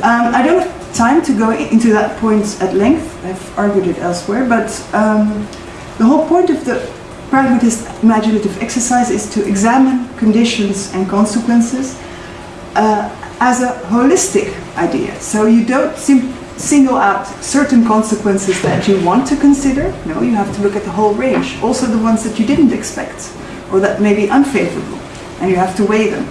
Um, I don't have time to go into that point at length. I've argued it elsewhere, but um, the whole point of the pragmatist imaginative exercise is to examine conditions and consequences uh, as a holistic idea. So you don't single out certain consequences that you want to consider. No, you have to look at the whole range. Also the ones that you didn't expect or that may be unfavorable. And you have to weigh them.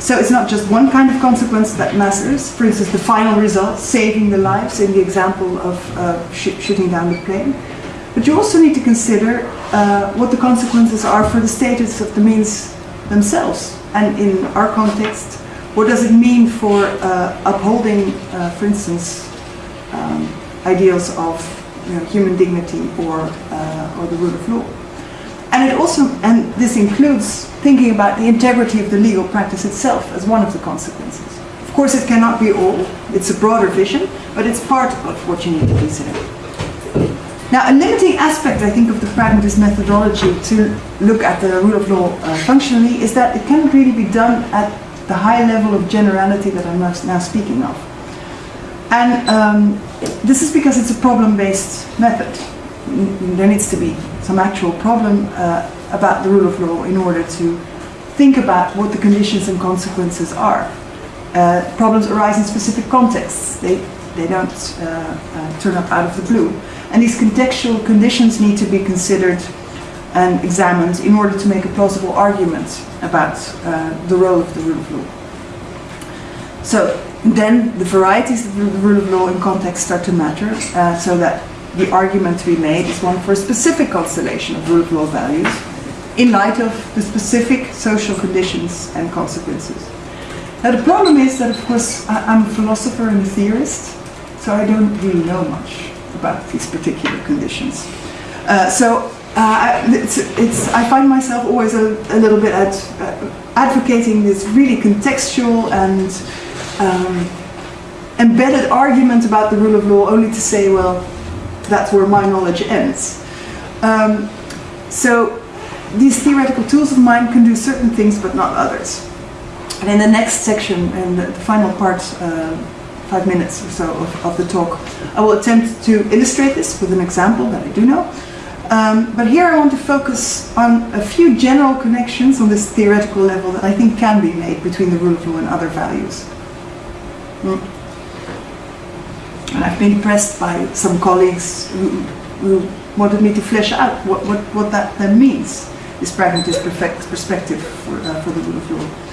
So it's not just one kind of consequence that matters. For instance, the final result, saving the lives in the example of uh, sh shooting down the plane. But you also need to consider uh, what the consequences are for the status of the means themselves. And in our context, what does it mean for uh, upholding, uh, for instance, um, ideals of you know, human dignity or, uh, or the rule of law? And it also, and this includes thinking about the integrity of the legal practice itself as one of the consequences. Of course, it cannot be all. It's a broader vision, but it's part of what you need to consider. Now, a limiting aspect, I think, of the pragmatist methodology to look at the rule of law uh, functionally is that it cannot really be done at the high level of generality that I'm now speaking of. And um, this is because it's a problem-based method. There needs to be some actual problem uh, about the rule of law in order to think about what the conditions and consequences are. Uh, problems arise in specific contexts. They, they don't uh, uh, turn up out of the blue. And these contextual conditions need to be considered and examined in order to make a plausible argument about uh, the role of the rule of law. So then the varieties of the rule of law in context start to matter uh, so that the argument to be made is one for a specific constellation of rule of law values in light of the specific social conditions and consequences. Now the problem is that of course I'm a philosopher and a theorist, so I don't really know much about these particular conditions. Uh, so uh, it's, it's, I find myself always a, a little bit at, uh, advocating this really contextual and um, embedded argument about the rule of law only to say, well, that's where my knowledge ends. Um, so these theoretical tools of mine can do certain things but not others. And in the next section, in the, the final part, uh, five minutes or so of, of, the talk, I will attempt to illustrate this with an example that I do know. Um, but here I want to focus on a few general connections on this theoretical level that I think can be made between the rule of law and other values. Mm. And I've been impressed by some colleagues who, who wanted me to flesh out what, what, what that then means, this pragmatist perspective for, uh, for the rule of law.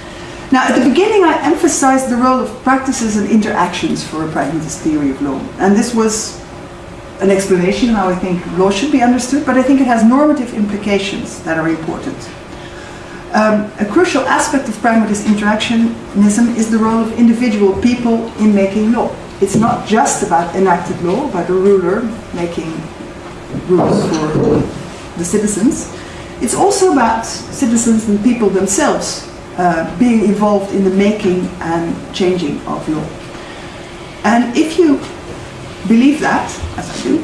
Now, at the beginning, I emphasized the role of practices and interactions for a pragmatist theory of law. And this was an explanation how I think law should be understood, but I think it has normative implications that are important. Um, a crucial aspect of pragmatist interactionism is the role of individual people in making law. It's not just about enacted law, about a ruler making rules for the citizens. It's also about citizens and people themselves uh, being involved in the making and changing of law. And if you believe that, as I do,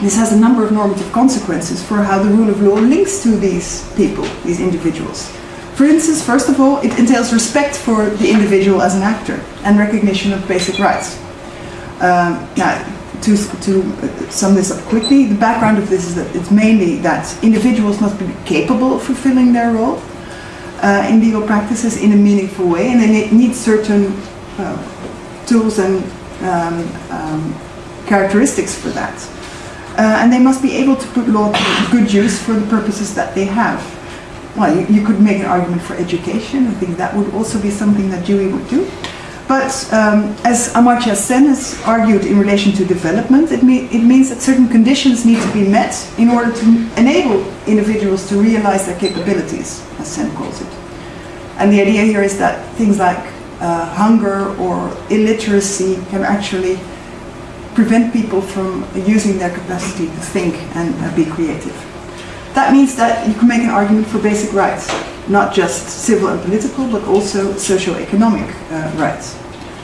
this has a number of normative consequences for how the rule of law links to these people, these individuals. For instance, first of all, it entails respect for the individual as an actor and recognition of basic rights. Um, now, to, to sum this up quickly, the background of this is that it's mainly that individuals must be capable of fulfilling their role, uh, in legal practices in a meaningful way, and they need certain uh, tools and um, um, characteristics for that. Uh, and they must be able to put law to good use for the purposes that they have. Well, you, you, could make an argument for education. I think that would also be something that Dewey would do. But um, as Amartya Sen has argued in relation to development, it, me it means that certain conditions need to be met in order to enable individuals to realize their capabilities, as Sen calls it. And the idea here is that things like uh, hunger or illiteracy can actually prevent people from using their capacity to think and uh, be creative. That means that you can make an argument for basic rights not just civil and political, but also socio-economic uh, rights.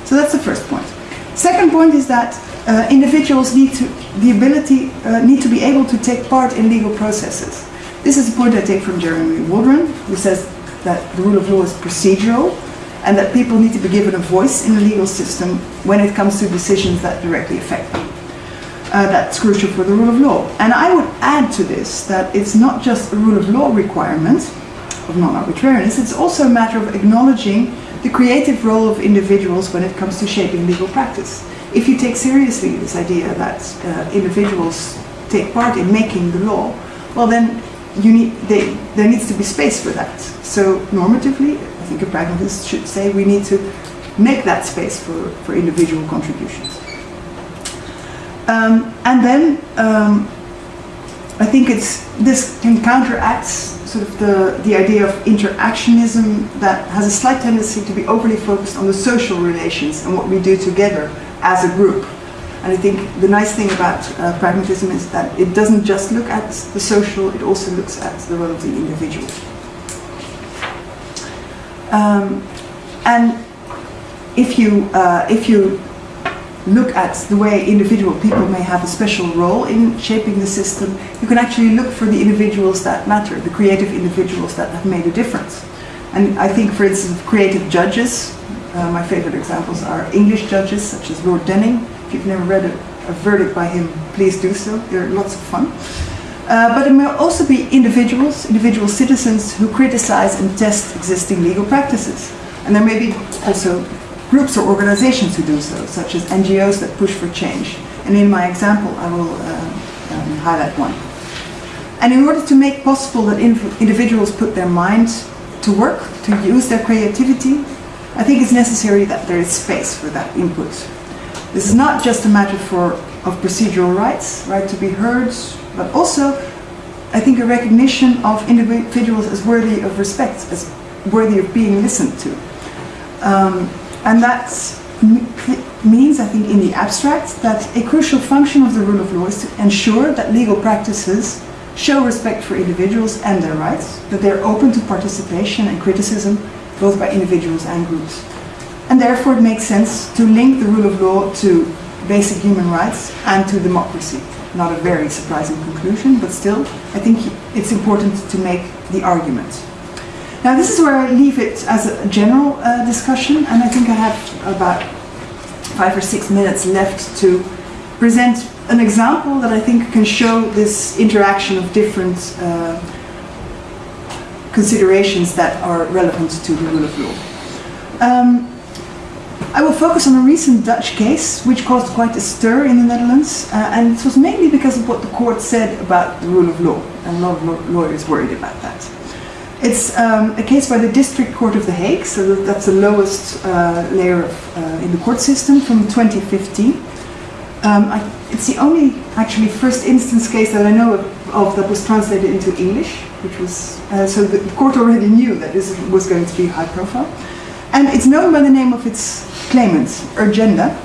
So that's the first point. Second point is that uh, individuals need to the ability uh, need to be able to take part in legal processes. This is a point I take from Jeremy Waldron, who says that the rule of law is procedural and that people need to be given a voice in the legal system when it comes to decisions that directly affect them. Uh, that's crucial for the rule of law. And I would add to this that it's not just a rule of law requirement, of non-arbitrariness, it's also a matter of acknowledging the creative role of individuals when it comes to shaping legal practice. If you take seriously this idea that uh, individuals take part in making the law, well then you need, they, there needs to be space for that. So normatively, I think a pragmatist should say we need to make that space for, for individual contributions. Um, and then um, I think it's this can counteract sort of the, the idea of interactionism that has a slight tendency to be overly focused on the social relations and what we do together as a group. And I think the nice thing about uh, pragmatism is that it doesn't just look at the social, it also looks at the role of the individual. Um, and if you, uh, if you look at the way individual people may have a special role in shaping the system, you can actually look for the individuals that matter, the creative individuals that have made a difference. And I think, for instance, creative judges, uh, my favorite examples are English judges, such as Lord Denning. If you've never read a, a verdict by him, please do so. They're lots of fun. Uh, but it may also be individuals, individual citizens who criticize and test existing legal practices. And there may be also groups or organizations who do so, such as NGOs that push for change. And in my example, I will uh, um, highlight one. And in order to make possible that individuals put their mind to work, to use their creativity, I think it's necessary that there is space for that input. This is not just a matter for, of procedural rights, right to be heard, but also, I think, a recognition of individuals as worthy of respect, as worthy of being listened to. Um, and that means, I think, in the abstract, that a crucial function of the rule of law is to ensure that legal practices show respect for individuals and their rights, that they're open to participation and criticism, both by individuals and groups. And therefore it makes sense to link the rule of law to basic human rights and to democracy. Not a very surprising conclusion, but still, I think it's important to make the argument. Now this is where I leave it as a general uh, discussion and I think I have about five or six minutes left to present an example that I think can show this interaction of different uh, considerations that are relevant to the rule of law. Um, I will focus on a recent Dutch case which caused quite a stir in the Netherlands uh, and it was mainly because of what the court said about the rule of law and a lot of lawyers worried about that. It's um, a case by the District Court of The Hague, so that's the lowest uh, layer of, uh, in the court system from 2015. Um, I, it's the only actually first instance case that I know of, of that was translated into English, which was, uh, so the, court already knew that this was going to be high profile. And it's known by the name of its claimant, Urgenda.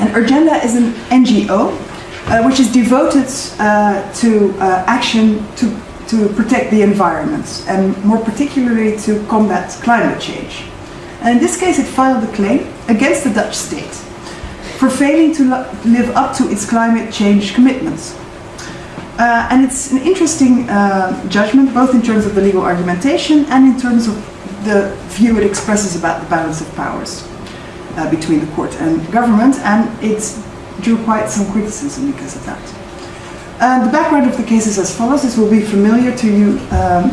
And Urgenda is an NGO uh, which is devoted uh, to uh, action to to protect the environment and more particularly to combat climate change. And in this case it filed a claim against the Dutch state for failing to live up to its climate change commitments. Uh, and it's an interesting uh, judgment both in terms of the legal argumentation and in terms of the view it expresses about the balance of powers uh, between the court and government and it drew quite some criticism because of that. Uh, the background of the case is as follows. This will be familiar to you, um,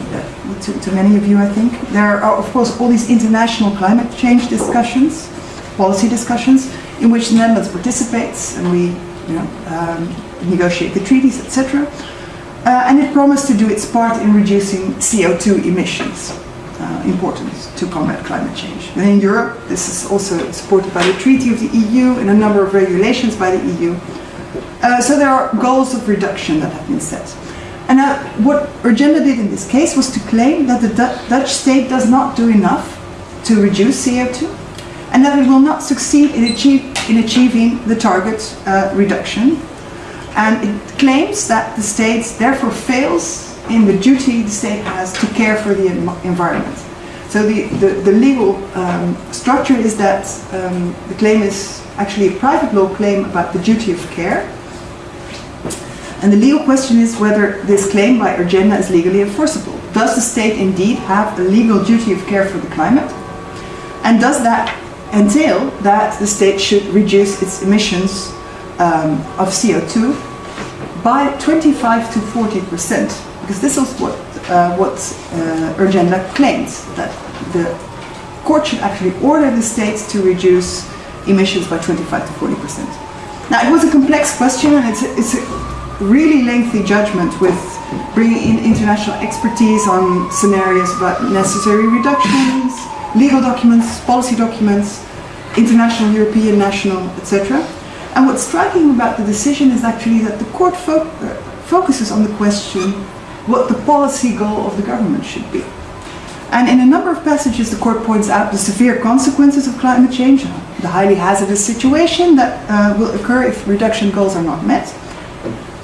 to, to, many of you, I think. There are, of course, all these international climate change discussions, policy discussions, in which the Netherlands participates, and we, you know, um, negotiate the treaties, etc. Uh, and it promised to do its part in reducing CO2 emissions, uh, important to combat climate change. And in Europe, this is also supported by the Treaty of the EU and a number of regulations by the EU uh, so there are goals of reduction that have been set. And uh, what Urgenda did in this case was to claim that the D Dutch state does not do enough to reduce CO2 and that it will not succeed in, achieve, in achieving the target uh, reduction. And it claims that the state therefore fails in the duty the state has to care for the environment. So the, the, the legal um, structure is that um, the claim is actually a private law claim about the duty of care and the legal question is whether this claim by Urgenda is legally enforceable. Does the state indeed have a legal duty of care for the climate? And does that entail that the state should reduce its emissions um, of CO2 by 25 to 40 percent? Because this is what, uh, what uh, Urgenda claims, that the court should actually order the states to reduce emissions by 25 to 40 percent. Now, it was a complex question, and it's a, it's a really lengthy judgment with bringing in international expertise on scenarios about necessary reductions, legal documents, policy documents, international, European, national, etc. And what's striking about the decision is actually that the court fo uh, focuses on the question what the policy goal of the government should be. And in a number of passages, the court points out the severe consequences of climate change, the highly hazardous situation that uh, will occur if reduction goals are not met,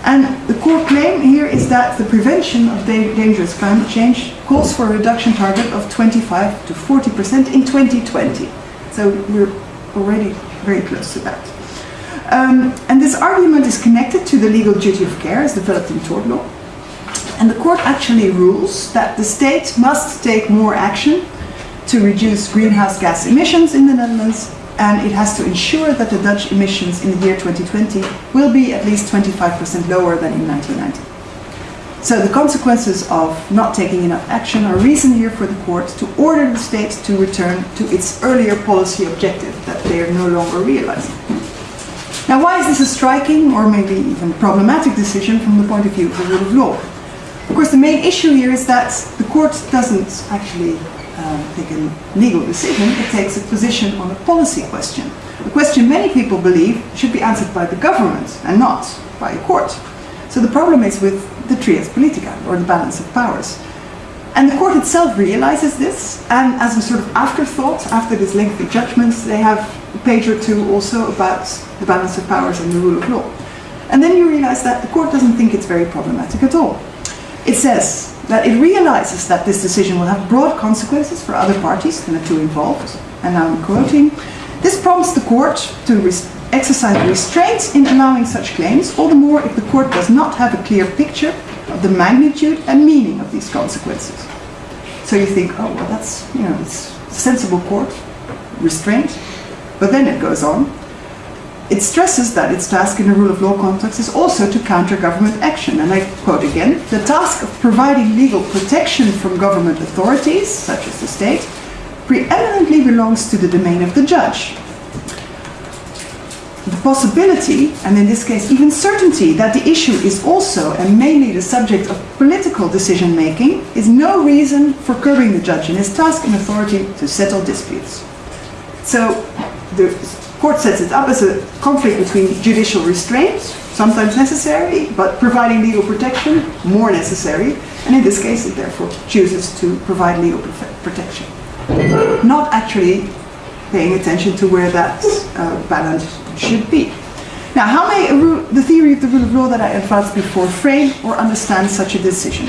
and the core claim here is that the prevention of dangerous climate change calls for a reduction target of 25 to 40% in 2020. So we're already very close to that. Um, and this argument is connected to the legal duty of care as developed in tort law. And the court actually rules that the state must take more action to reduce greenhouse gas emissions in the Netherlands and it has to ensure that the Dutch emissions in the year 2020 will be at least 25% lower than in 1990. So the consequences of not taking enough action are reason here for the court to order the state to return to its earlier policy objective that they are no longer realizing. Now why is this a striking or maybe even problematic decision from the point of view of the rule of law? Of course the main issue here is that the court doesn't actually um, take a legal decision, it takes a position on a policy question. A question many people believe should be answered by the government and not by a court. So the problem is with the trias politica, or the balance of powers. And the court itself realizes this, and as a sort of afterthought, after this lengthy judgment, they have a page or two also about the balance of powers and the rule of law. And then you realize that the court doesn't think it's very problematic at all. It says that it realizes that this decision will have broad consequences for other parties than the two involved. And now I'm quoting, this prompts the court to exercise restraint in allowing such claims, all the more if the court does not have a clear picture of the magnitude and meaning of these consequences. So you think, oh, well, that's, you know, it's a sensible court, restraint. But then it goes on, it stresses that its task in a rule of law context is also to counter government action. And I quote again, the task of providing legal protection from government authorities, such as the state, preeminently belongs to the domain of the judge. The possibility, and in this case even certainty, that the issue is also and mainly the subject of political decision making is no reason for curbing the judge in his task and authority to settle disputes. So the court sets it up as a conflict between judicial restraint, sometimes necessary, but providing legal protection, more necessary, and in this case it therefore chooses to provide legal protection. Not actually paying attention to where that uh, balance should be. Now, how may the theory of the rule of law that I advanced before frame or understand such a decision?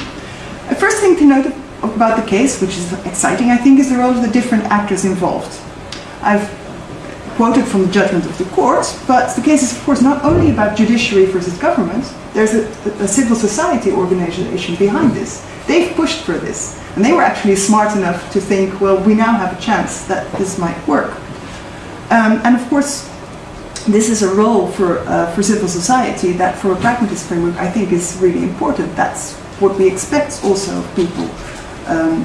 The first thing to note about the case, which is exciting, I think, is the role of the different actors involved. I've quoted from the judgment of the court, but the case is of course not only about judiciary versus government, there's a, a, civil society organization behind this. They've pushed for this, and they were actually smart enough to think, well, we now have a chance that this might work. Um, and of course, this is a role for, uh, for civil society that for a pragmatist framework I think is really important. That's what we expect also of people um,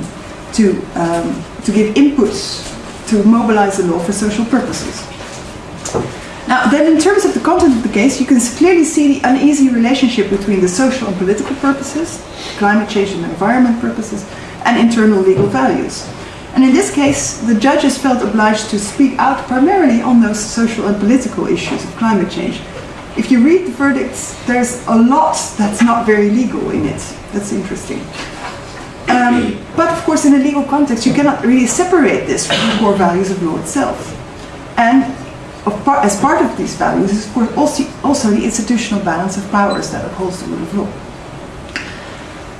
to, um, to give inputs to mobilize the law for social purposes. Now, then in terms of the content of the case, you can clearly see the uneasy relationship between the social and political purposes, climate change and environment purposes, and internal legal values. And in this case, the judges felt obliged to speak out primarily on those social and political issues of climate change. If you read the verdicts, there's a lot that's not very legal in it. That's interesting. Um, but of course, in a legal context, you cannot really separate this from the core values of law itself. And part, as part of these values is, of course, also, also the institutional balance of powers that upholds the rule of law.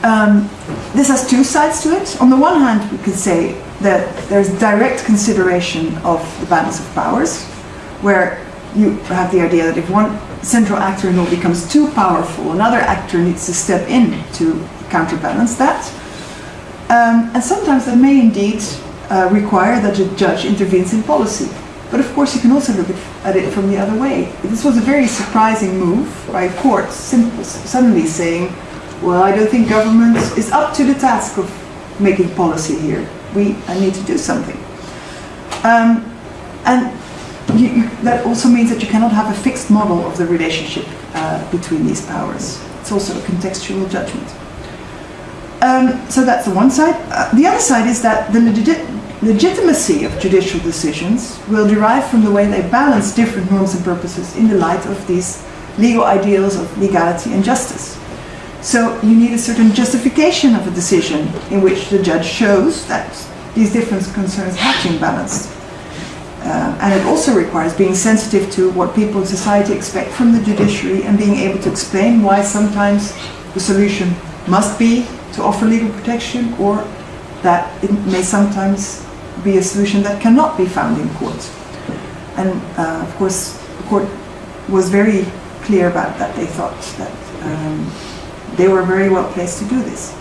Um, this has two sides to it. On the one hand, we can say that there's direct consideration of the balance of powers, where you have the idea that if one central actor in law becomes too powerful, another actor needs to step in to counterbalance that. Um, and sometimes that may indeed uh, require that a judge intervenes in policy. But of course you can also look at it from the other way. This was a very surprising move by courts, court suddenly saying, well, I don't think government is up to the task of making policy here. We I need to do something. Um, and you, you, that also means that you cannot have a fixed model of the relationship uh, between these powers. It's also a contextual judgment. Um, so that's the one side. Uh, the other side is that the legit legitimacy of judicial decisions will derive from the way they balance different norms and purposes in the light of these legal ideals of legality and justice. So you need a certain justification of a decision in which the judge shows that these different concerns have been balanced. Uh, and it also requires being sensitive to what people in society expect from the judiciary and being able to explain why sometimes the solution must be to offer legal protection or that it may sometimes be a solution that cannot be found in court. and uh, of course, the court was very clear about that. They thought that um, they were very well placed to do this.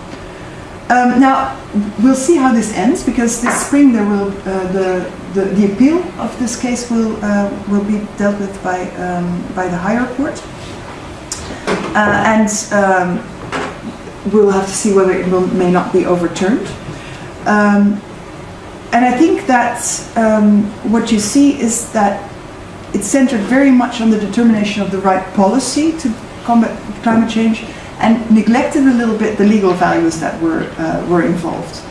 Um, now, we'll see how this ends because this spring there will uh, the, the, the appeal of this case will uh, will be dealt with by um, by the higher court, uh, and um, we'll have to see whether it will, may not be overturned. Um, and I think that um, what you see is that it's centered very much on the determination of the right policy to combat climate change and neglected a little bit the legal values that were, uh, were involved.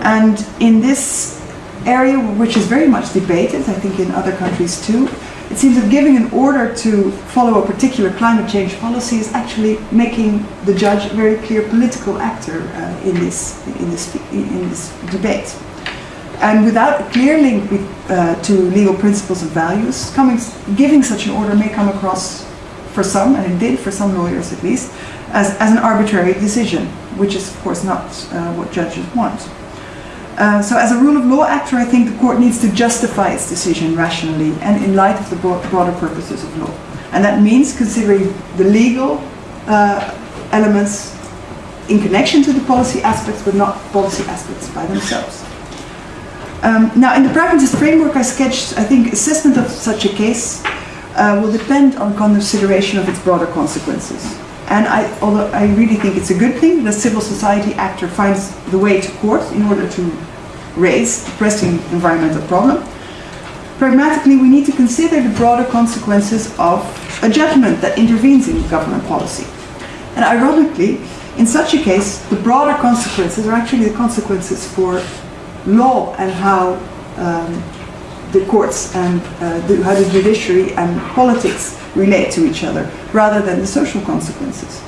And in this area, which is very much debated, I think in other countries too, it seems that giving an order to follow a particular climate change policy is actually making the judge a very clear political actor uh, in, this, in, this, in this debate. And without a clear link with, uh, to legal principles and values, coming, giving such an order may come across for some, and it did for some lawyers at least, as, as an arbitrary decision, which is of course not uh, what judges want. Uh, so as a rule of law actor, I think the court needs to justify its decision rationally and in light of the broader purposes of law. And that means considering the legal uh, elements in connection to the policy aspects, but not policy aspects by themselves. Um, now, in the pragmatist framework I sketched, I think assessment of such a case uh, will depend on consideration of its broader consequences. And I, although I really think it's a good thing that a civil society actor finds the way to court in order to raise the pressing environmental problem, pragmatically we need to consider the broader consequences of a judgment that intervenes in government policy. And ironically, in such a case, the broader consequences are actually the consequences for law and how um, the courts and uh, the, how the judiciary and politics relate to each other, rather than the social consequences.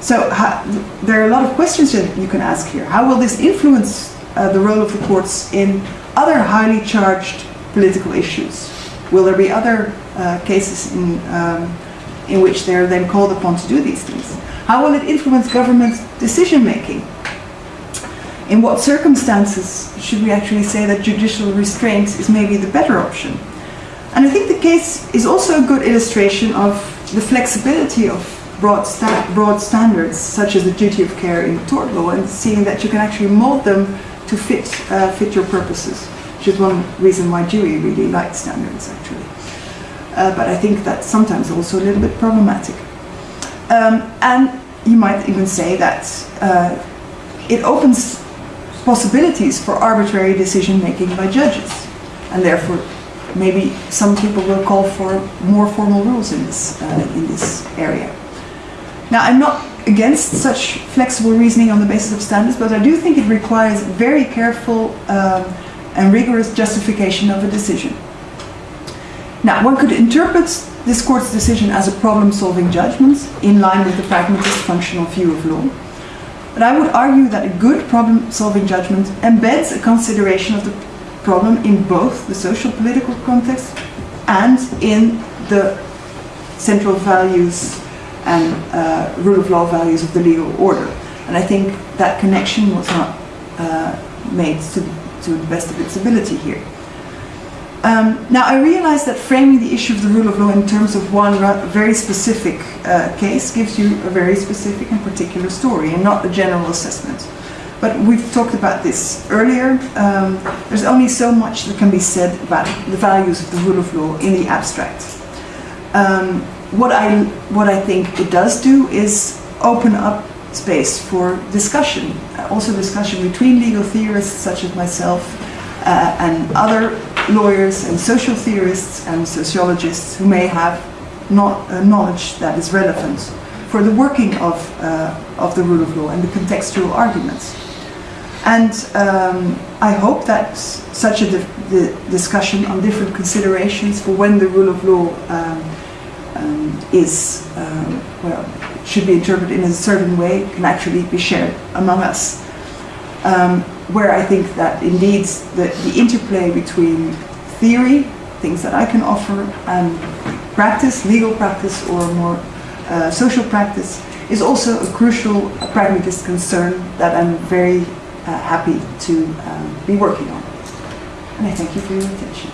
So how, there are a lot of questions that you can ask here. How will this influence uh, the role of the courts in other highly charged political issues? Will there be other uh, cases in, um, in which they're then called upon to do these things? How will it influence government decision making? in what circumstances should we actually say that judicial restraint is maybe the better option? And I think the case is also a good illustration of the flexibility of broad, sta broad standards, such as the duty of care in tort law, and seeing that you can actually mold them to fit, uh, fit your purposes, which is one reason why Dewey really liked standards, actually. Uh, but I think that's sometimes also a little bit problematic. Um, and you might even say that uh, it opens possibilities for arbitrary decision making by judges. And therefore, maybe some people will call for more formal rules in this, uh, in this area. Now, I'm not against such flexible reasoning on the basis of standards, but I do think it requires very careful um, and rigorous justification of a decision. Now, one could interpret this court's decision as a problem-solving judgment in line with the pragmatist functional view of law. But I would argue that a good problem-solving judgment embeds a consideration of the problem in both the social political context and in the central values and uh, rule of law values of the legal order. And I think that connection was not uh, made to, to the best of its ability here. Um, now, I realize that framing the issue of the rule of law in terms of one very specific uh, case gives you a very specific and particular story and not a general assessment. But we've talked about this earlier. Um, there's only so much that can be said about the values of the rule of law in the abstract. Um, what, I, what I think it does do is open up space for discussion, also discussion between legal theorists such as myself uh, and other lawyers and social theorists and sociologists who may have not uh, knowledge that is relevant for the working of, uh, of the rule of law and the contextual arguments. And um, I hope that such a discussion on different considerations for when the rule of law um, um, is, um, well, should be interpreted in a certain way can actually be shared among us. Um, where I think that indeed the, the interplay between theory, things that I can offer, and practice, legal practice or more uh, social practice, is also a crucial pragmatist concern that I'm very happy to um, be working on. And I thank you for your attention.